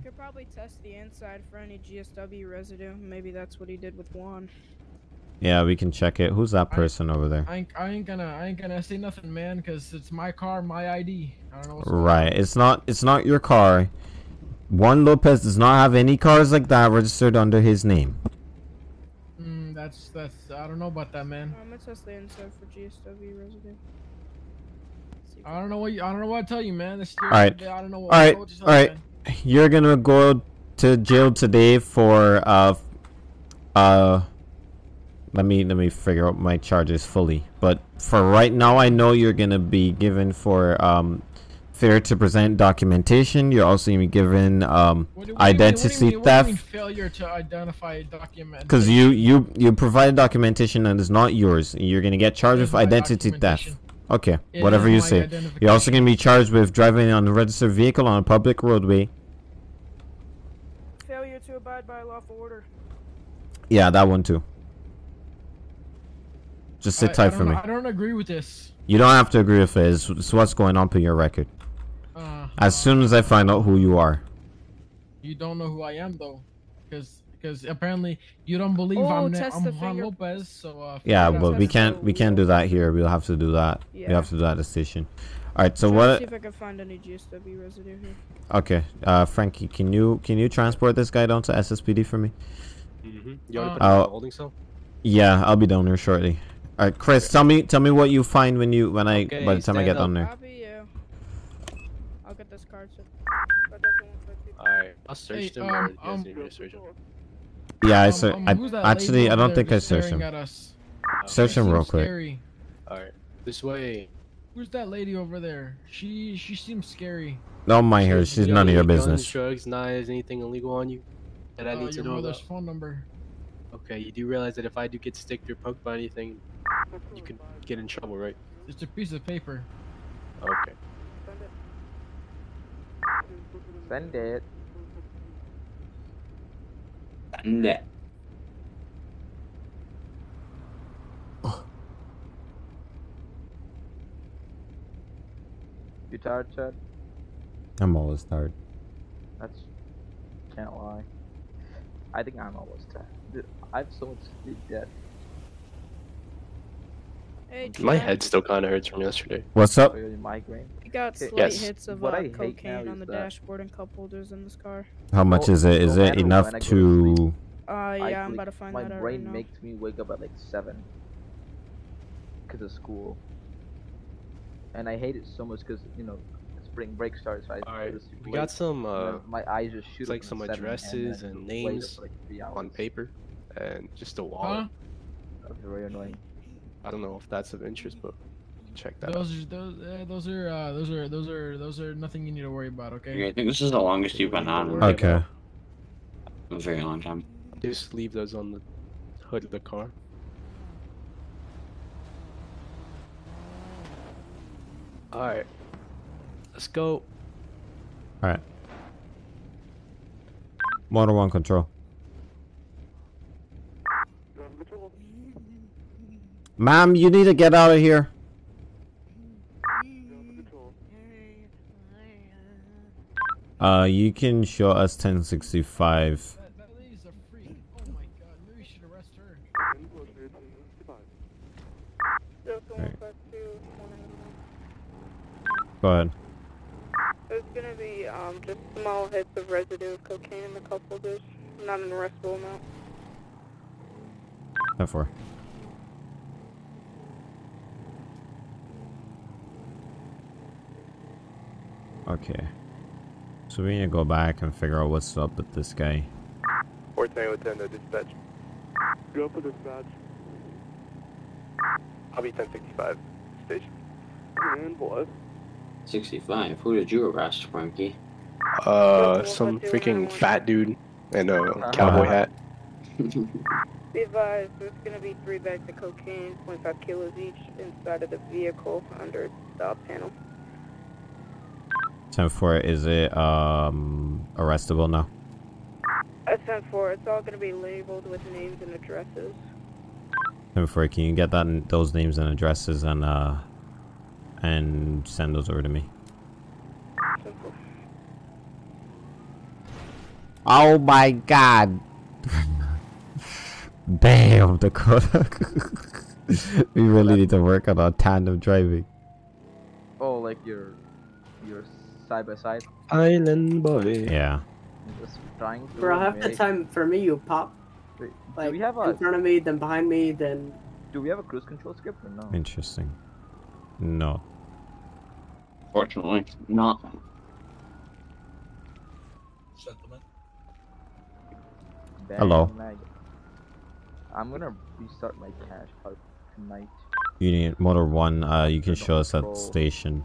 You could probably test the inside for any GSW residue. Maybe that's what he did with Juan. Yeah, we can check it. Who's that person over there? I ain't, I ain't gonna, I ain't gonna say nothing, man, cause it's my car, my ID. I don't know what's going. Right. It's not. It's not your car. Juan Lopez does not have any cars like that registered under his name. Mm, that's, that's, I don't know about that, man. I'm gonna test the inside for GSW residue. I don't know what, you, I don't know what to tell you, man. This All right. I don't know what, right. what to All tell you, right. You're gonna go to jail today for uh uh. Let me let me figure out my charges fully. But for right now, I know you're gonna be given for um failure to present documentation. You're also gonna be given um What do- what do you mean- identity what do you mean- what do you theft. mean failure to identify document. Because you you you provided documentation that is not yours. You're gonna get charged with identity theft. Okay, It whatever you say. You're also gonna be charged with driving an unregistered vehicle on a public roadway. Failure to abide by lawful order. Yeah, that one too. Just sit I- I tight don't for me. I don't agree with this. You don't have to agree with it. It's, it's what's going on for your record. Uh, As soon as I find out who you are. you don't know who I am though, because because apparently you don't believe Oh, I'm, Na- test I'm Juan finger- Lopez. So uh, Yeah, figure it out. but we can't we can't do that here. We'll have to do that. We have to do that at the station. All right. So Trying to what? See if I can find any GSW residue here. Okay, uh, Frankie, can you can you transport this guy down to SSPD for me? Mm-hmm. You want to Uh, put him in I'll- the holding cell? Yeah, I'll be down there shortly. All right, Chris, tell me tell me what you find when you when I Okay, by the time I get up. down there. Copy you. I'll get this card, sir. Alright, I'll search Hey, them. um, or you um, Yeah, I Um, ser- um, I actually I don't think I just searched him. at? Search him real seems quick. Scary. Alright, this way. Who's that lady over there? She she seems scary. Don't mind her. She's You none of your guns, business. drugs, knives, anything illegal on you that I Uh, need to your know mother's about? phone number. Okay, you do realize that if I do get sticked or poked by anything, you could get in trouble, right? It's a piece of paper. Okay. Send it. Send it. Send it. You tired, Chad? I'm always tired. That's can't lie. I think I'm always tired. Dude, I have so much sleep debt. Hey, My head still kind of hurts from yesterday. What's up? Oh, really migraine. You got slight Yes. hits of uh, I hate now cocaine on the that- dashboard and cup holders in this car. How much No- is it? Is no it enough when I go to sleep, Uh, I yeah, I'm about to find My that out brain right makes me wake up at like seven. Cause of school. And I hate it so much because you know spring break starts. So I Alright, go to sleep we got some, and uh, then my eyes just shoot It's up like some addresses then and names like, on paper, and just a Huh? wallet. That's very annoying. I don't know if that's of interest, but check that out. Those are those uh, those are uh, those are those are those are nothing you need to worry about. Okay. Okay, I think this is the longest you've been on. in Okay. A very long time. Just leave those on the hood of the car. Alright. Let's go. All right. Motor one control. Ma'am, you need to get out of here. Uh, you can show us 1065. That, that lady's a freak. Oh my god, maybe we should arrest her. Go ahead. There's gonna be um, just small hits of residue of cocaine in the cup holders, not an arrestable amount. Ten four. Okay. So we need to go back and figure out what's up with this guy. 410 within the dispatch. Go for dispatch. I'll be 1065 station. And what? 65. Who did you arrest, Frankie? Uh, some freaking fat dude in a cowboy hat. Be advised, there's gonna be three bags of cocaine, 25 kilos each, inside of the vehicle under the up panel. Ten four. Is it um arrestable now? At 10-4, it's all gonna be labeled with names and addresses. Ten four. Can you get that those names and addresses and uh and send those over to me? Oh my god. Damn, Dakota. we really need to work on our tandem driving. Oh, like your your side by side. Island boy. Yeah. Just trying to. Bro, half the time for me, you pop Wait, like we have in a front of me, then behind me, then. do we have a cruise control script or no? Interesting. No. Fortunately, not. Bang, Hello. lag. I'm gonna restart my cache card tonight. You need motor one. Uh, you can show us at control. station.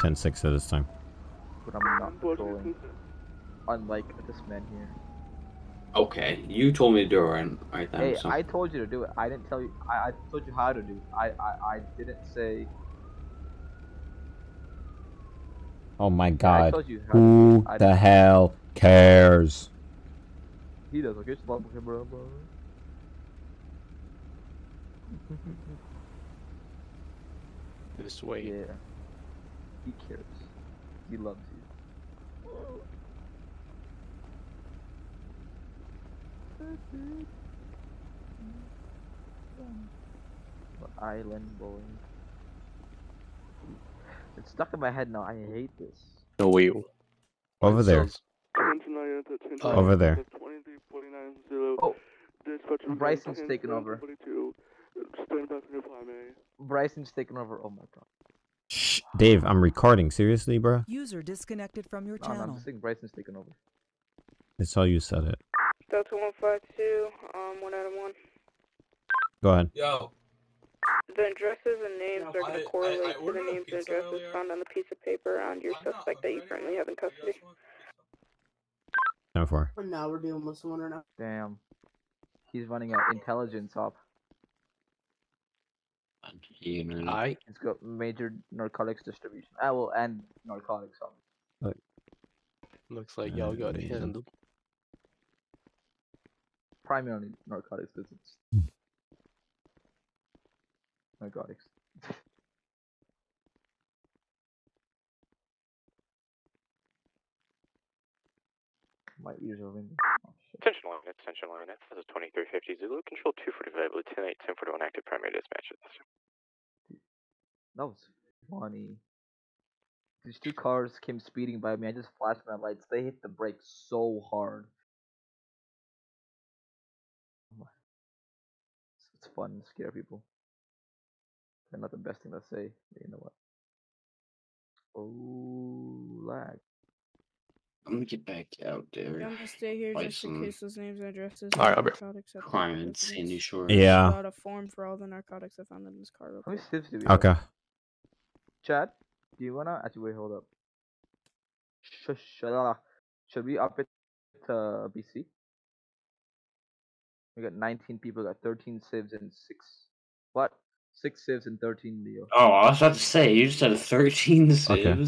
Ten six at this time. But I'm not controlling. Unlike this man here. Okay, you told me to do it right, right then. Hey, so. I told you to do it. I didn't tell you. I, I told you how to do. It. I, I I didn't say. Oh my I god. told you how to Who do it. I the didn't- hell cares? He does. Okay, it's okay, bro, bro. This way. Yeah. He cares. He loves you. Island boy. It's stuck in my head now. I hate this. No way. Over there. Over there. Oh, Bryson's taking over. Bryson's taking over. Oh my god. Shh, Dave, I'm recording. Seriously, bro? User disconnected from your No, no, I'm channel. just saying Bryson's taking over. It's how you said it. Delta 152, um, 1 out of 1. Go ahead. Yo, The addresses and names are going to correlate I to the names and addresses earlier. found on the piece of paper on your suspect that you currently have in custody. Ten four. Now we're dealing with someone right now. Damn. He's running an intelligence op. I. It's got major narcotics distribution. Ah, well, and narcotics op. Looks like y'all got it handled. Primarily narcotics business. Narcotics. My ears are ringing. Oh. Attention line, attention line. This is 2350 Zulu. Control 245, Lieutenant 1041 active primary dispatch at this time. That was funny. These two cars came speeding by me. I just flashed my lights. They hit the brakes so hard. It's, it's fun to scare people. They're not the best thing to say, but you know what? Oh, lag. I'm gonna get back out there. I'm gonna stay here Buy just in case those names and addresses. Alright, and I'll be- narcotics at the crime in. Sandy Shores. Yeah. Fill out a form for all the narcotics I found in this car. real Chad, do you wanna? Actually, wait, hold up. Sh- sh- should we up it to BC? We got 19 people, got 13 civs and 6. What? 6 civs and 13 Leo. Oh, I was about to say, you just had 13 Okay.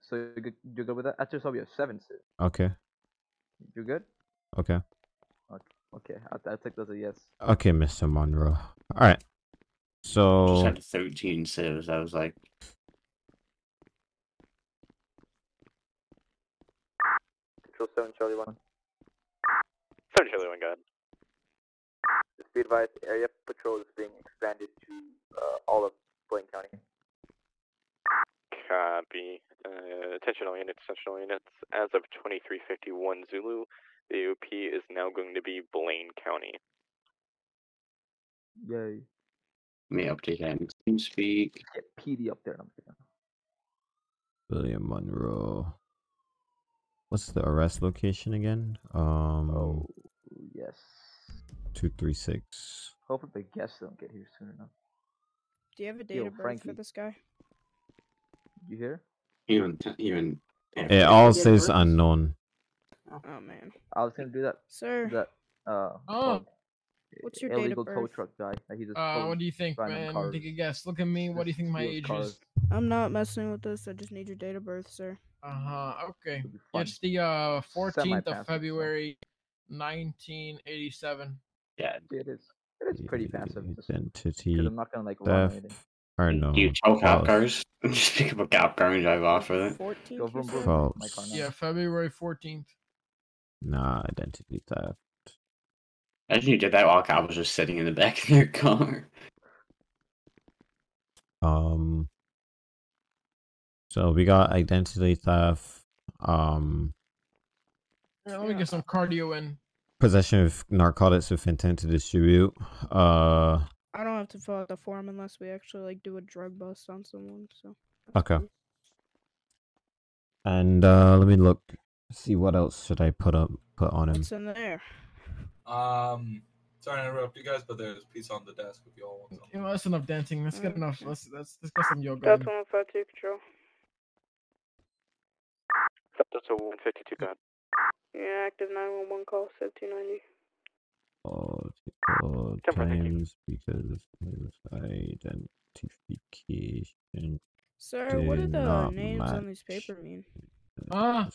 So you're good, you're good with that? Actually, so we have 7 civs. Okay. You're good? Okay. Okay, okay. I'll, I'll take those as a yes. Okay, Mr. Monroe. All right. Just So had 13 civs. I was like, Control 7, Charlie 1. 7 Charlie 1, go ahead. Just be advised, area patrol is being expanded to uh, all of Blaine County. Copy. Uh, attention all units, attention all units. As of 2351 Zulu, the OP is now going to be Blaine County. Yay. Let me update that in TeamSpeak. Get PD up there. I'm kidding. William Monroe. What's the arrest location again? Um. Oh, yes. Two three six. Hopefully the guests don't get here soon enough. Do you have a date Yo, of birth Frankie. for this guy? You hear? Even even. It all says unknown. Oh man. I was gonna do that. Sir. That uh. Oh. What's your date of illegal tow birth? truck guy. That he just. Uh, what do you think, man? Cars. Take a guess. Look at me. What do you think my age cars. is? I'm not messing with this. I just need your date of birth, sir. Uh huh. Okay. It's the uh 14th of February, 1987. Yeah. It is. It is pretty passive. just- Identity 'cause I'm not gonna like run theft. anything. Or no. Do you tow cop false. cars? Just pick up a cop car and drive off with it. 14th. Go vroom, you vroom. said? False. My car now. Yeah, February 14th. Nah, identity theft. Imagine you did that while a cop was just sitting in the back of their car. Um. So we got identity theft. Um. Yeah, let me get some cardio in. Possession of narcotics with intent to distribute. Uh. I don't have to fill out the form unless we actually like do a drug bust on someone. So. Okay. And uh, let me look. See what else should I put up put on him. What's in there? Um, sorry to interrupt you guys, but there's pizza on the desk if you all want some. You know, that's enough dancing. Let's get enough. Let's let's, let's get some yoga. That's in. one five two control. That's a 152 gun. Yeah, active nine one one call seventeen ninety. Oh, oh, times because his identification. Sir, what do the not names on this paper mean? Ah,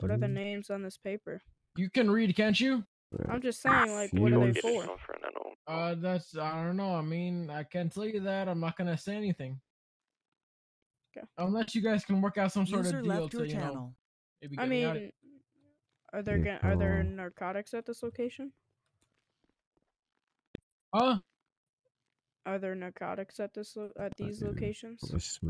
What are the Mm. names on this paper? you can read, can't you? I'm just saying, like, what are they for? Uh, that's I don't know. I mean, I can't tell you that. I'm not gonna say anything. Okay. Unless you guys can work out some sort User of deal left to your you know channel. maybe I getting out. mean, are there ga- are there narcotics at this location? Huh? Are there narcotics at this lo- at these locations?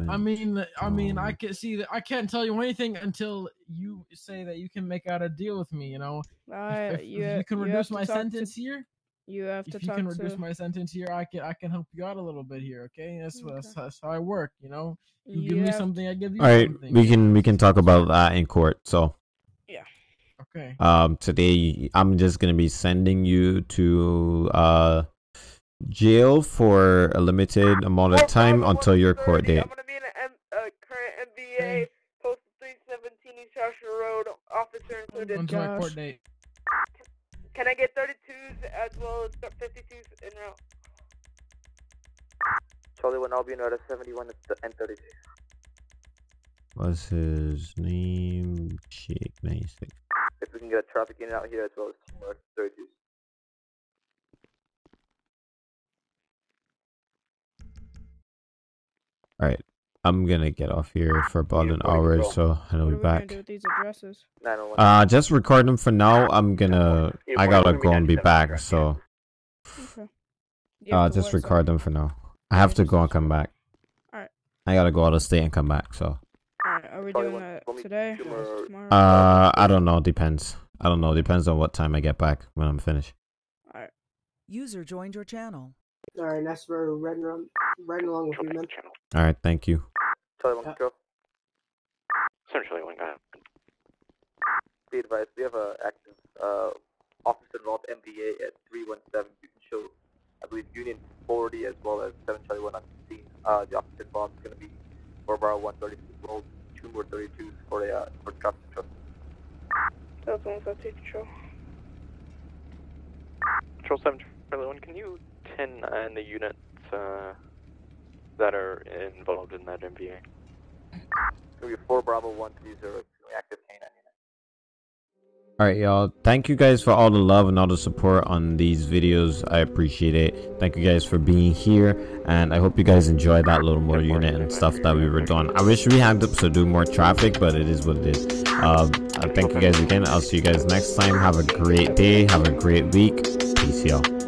I mean, I mean, I can see that. I can't tell you anything until you say that you can make out a deal with me. You know, If- Uh, if, if you, you can you reduce have my talk to- sentence here, You have to if you talk can to. reduce my sentence here, I can I can help you out a little bit here. Okay, that's what that's, that's how I work. You know, you, You give me have- something, I give you All right, something. we can we can talk about that in court. So, Yeah. Okay. um, today I'm just gonna be sending you to uh jail for a limited amount of time until your court date. I'm gonna be in a M- uh, current MVA, post 317 East Joshua Road, officer included. Until my court date. Can I get 32s as well as 52s en route? Charlie one, I'll be in route 71 and 32. What's his name? Jake ninety six. If we can get a traffic unit out here as well as two more 32s. All right, I'm gonna get off here for about an hour, so I'll What be are we gonna back. do with these addresses? Uh, just record them for now. I'm gonna. I gotta go and be back, so. Okay. Uh, just record them for now. I have to go and come back. Alright. I gotta go out of state and come back, so. Alright, are we doing that today? or tomorrow? Uh, I don't know. Depends. I don't know. Depends on what time I get back when I'm finished. Alright. User joined your channel. All right, that's where we're riding, around, riding along with you, man. All right. Thank you. Charlie one, control. Essentially, one guy. Be advised, we have a active uh, officer involved MVA at 317. You can show, I believe, Union 40 as well as 721 on the scene. Uh, the officer involved is going to be 4 bar 132, roll two more 32s for a uh, for traffic control. That's one five two control. Control 7, Charlie 1, can you 10 and the units uh, that are involved in that MVA? It's going to 4 Bravo 130, active canine. All right, y'all. Thank you guys for all the love and all the support on these videos. I appreciate it. Thank you guys for being here, and I hope you guys enjoyed that little more unit and stuff that we were doing. I wish we had to do more traffic, but it is what it is. Um, I thank you guys again. I'll see you guys next time. Have a great day. Have a great week. Peace, y'all.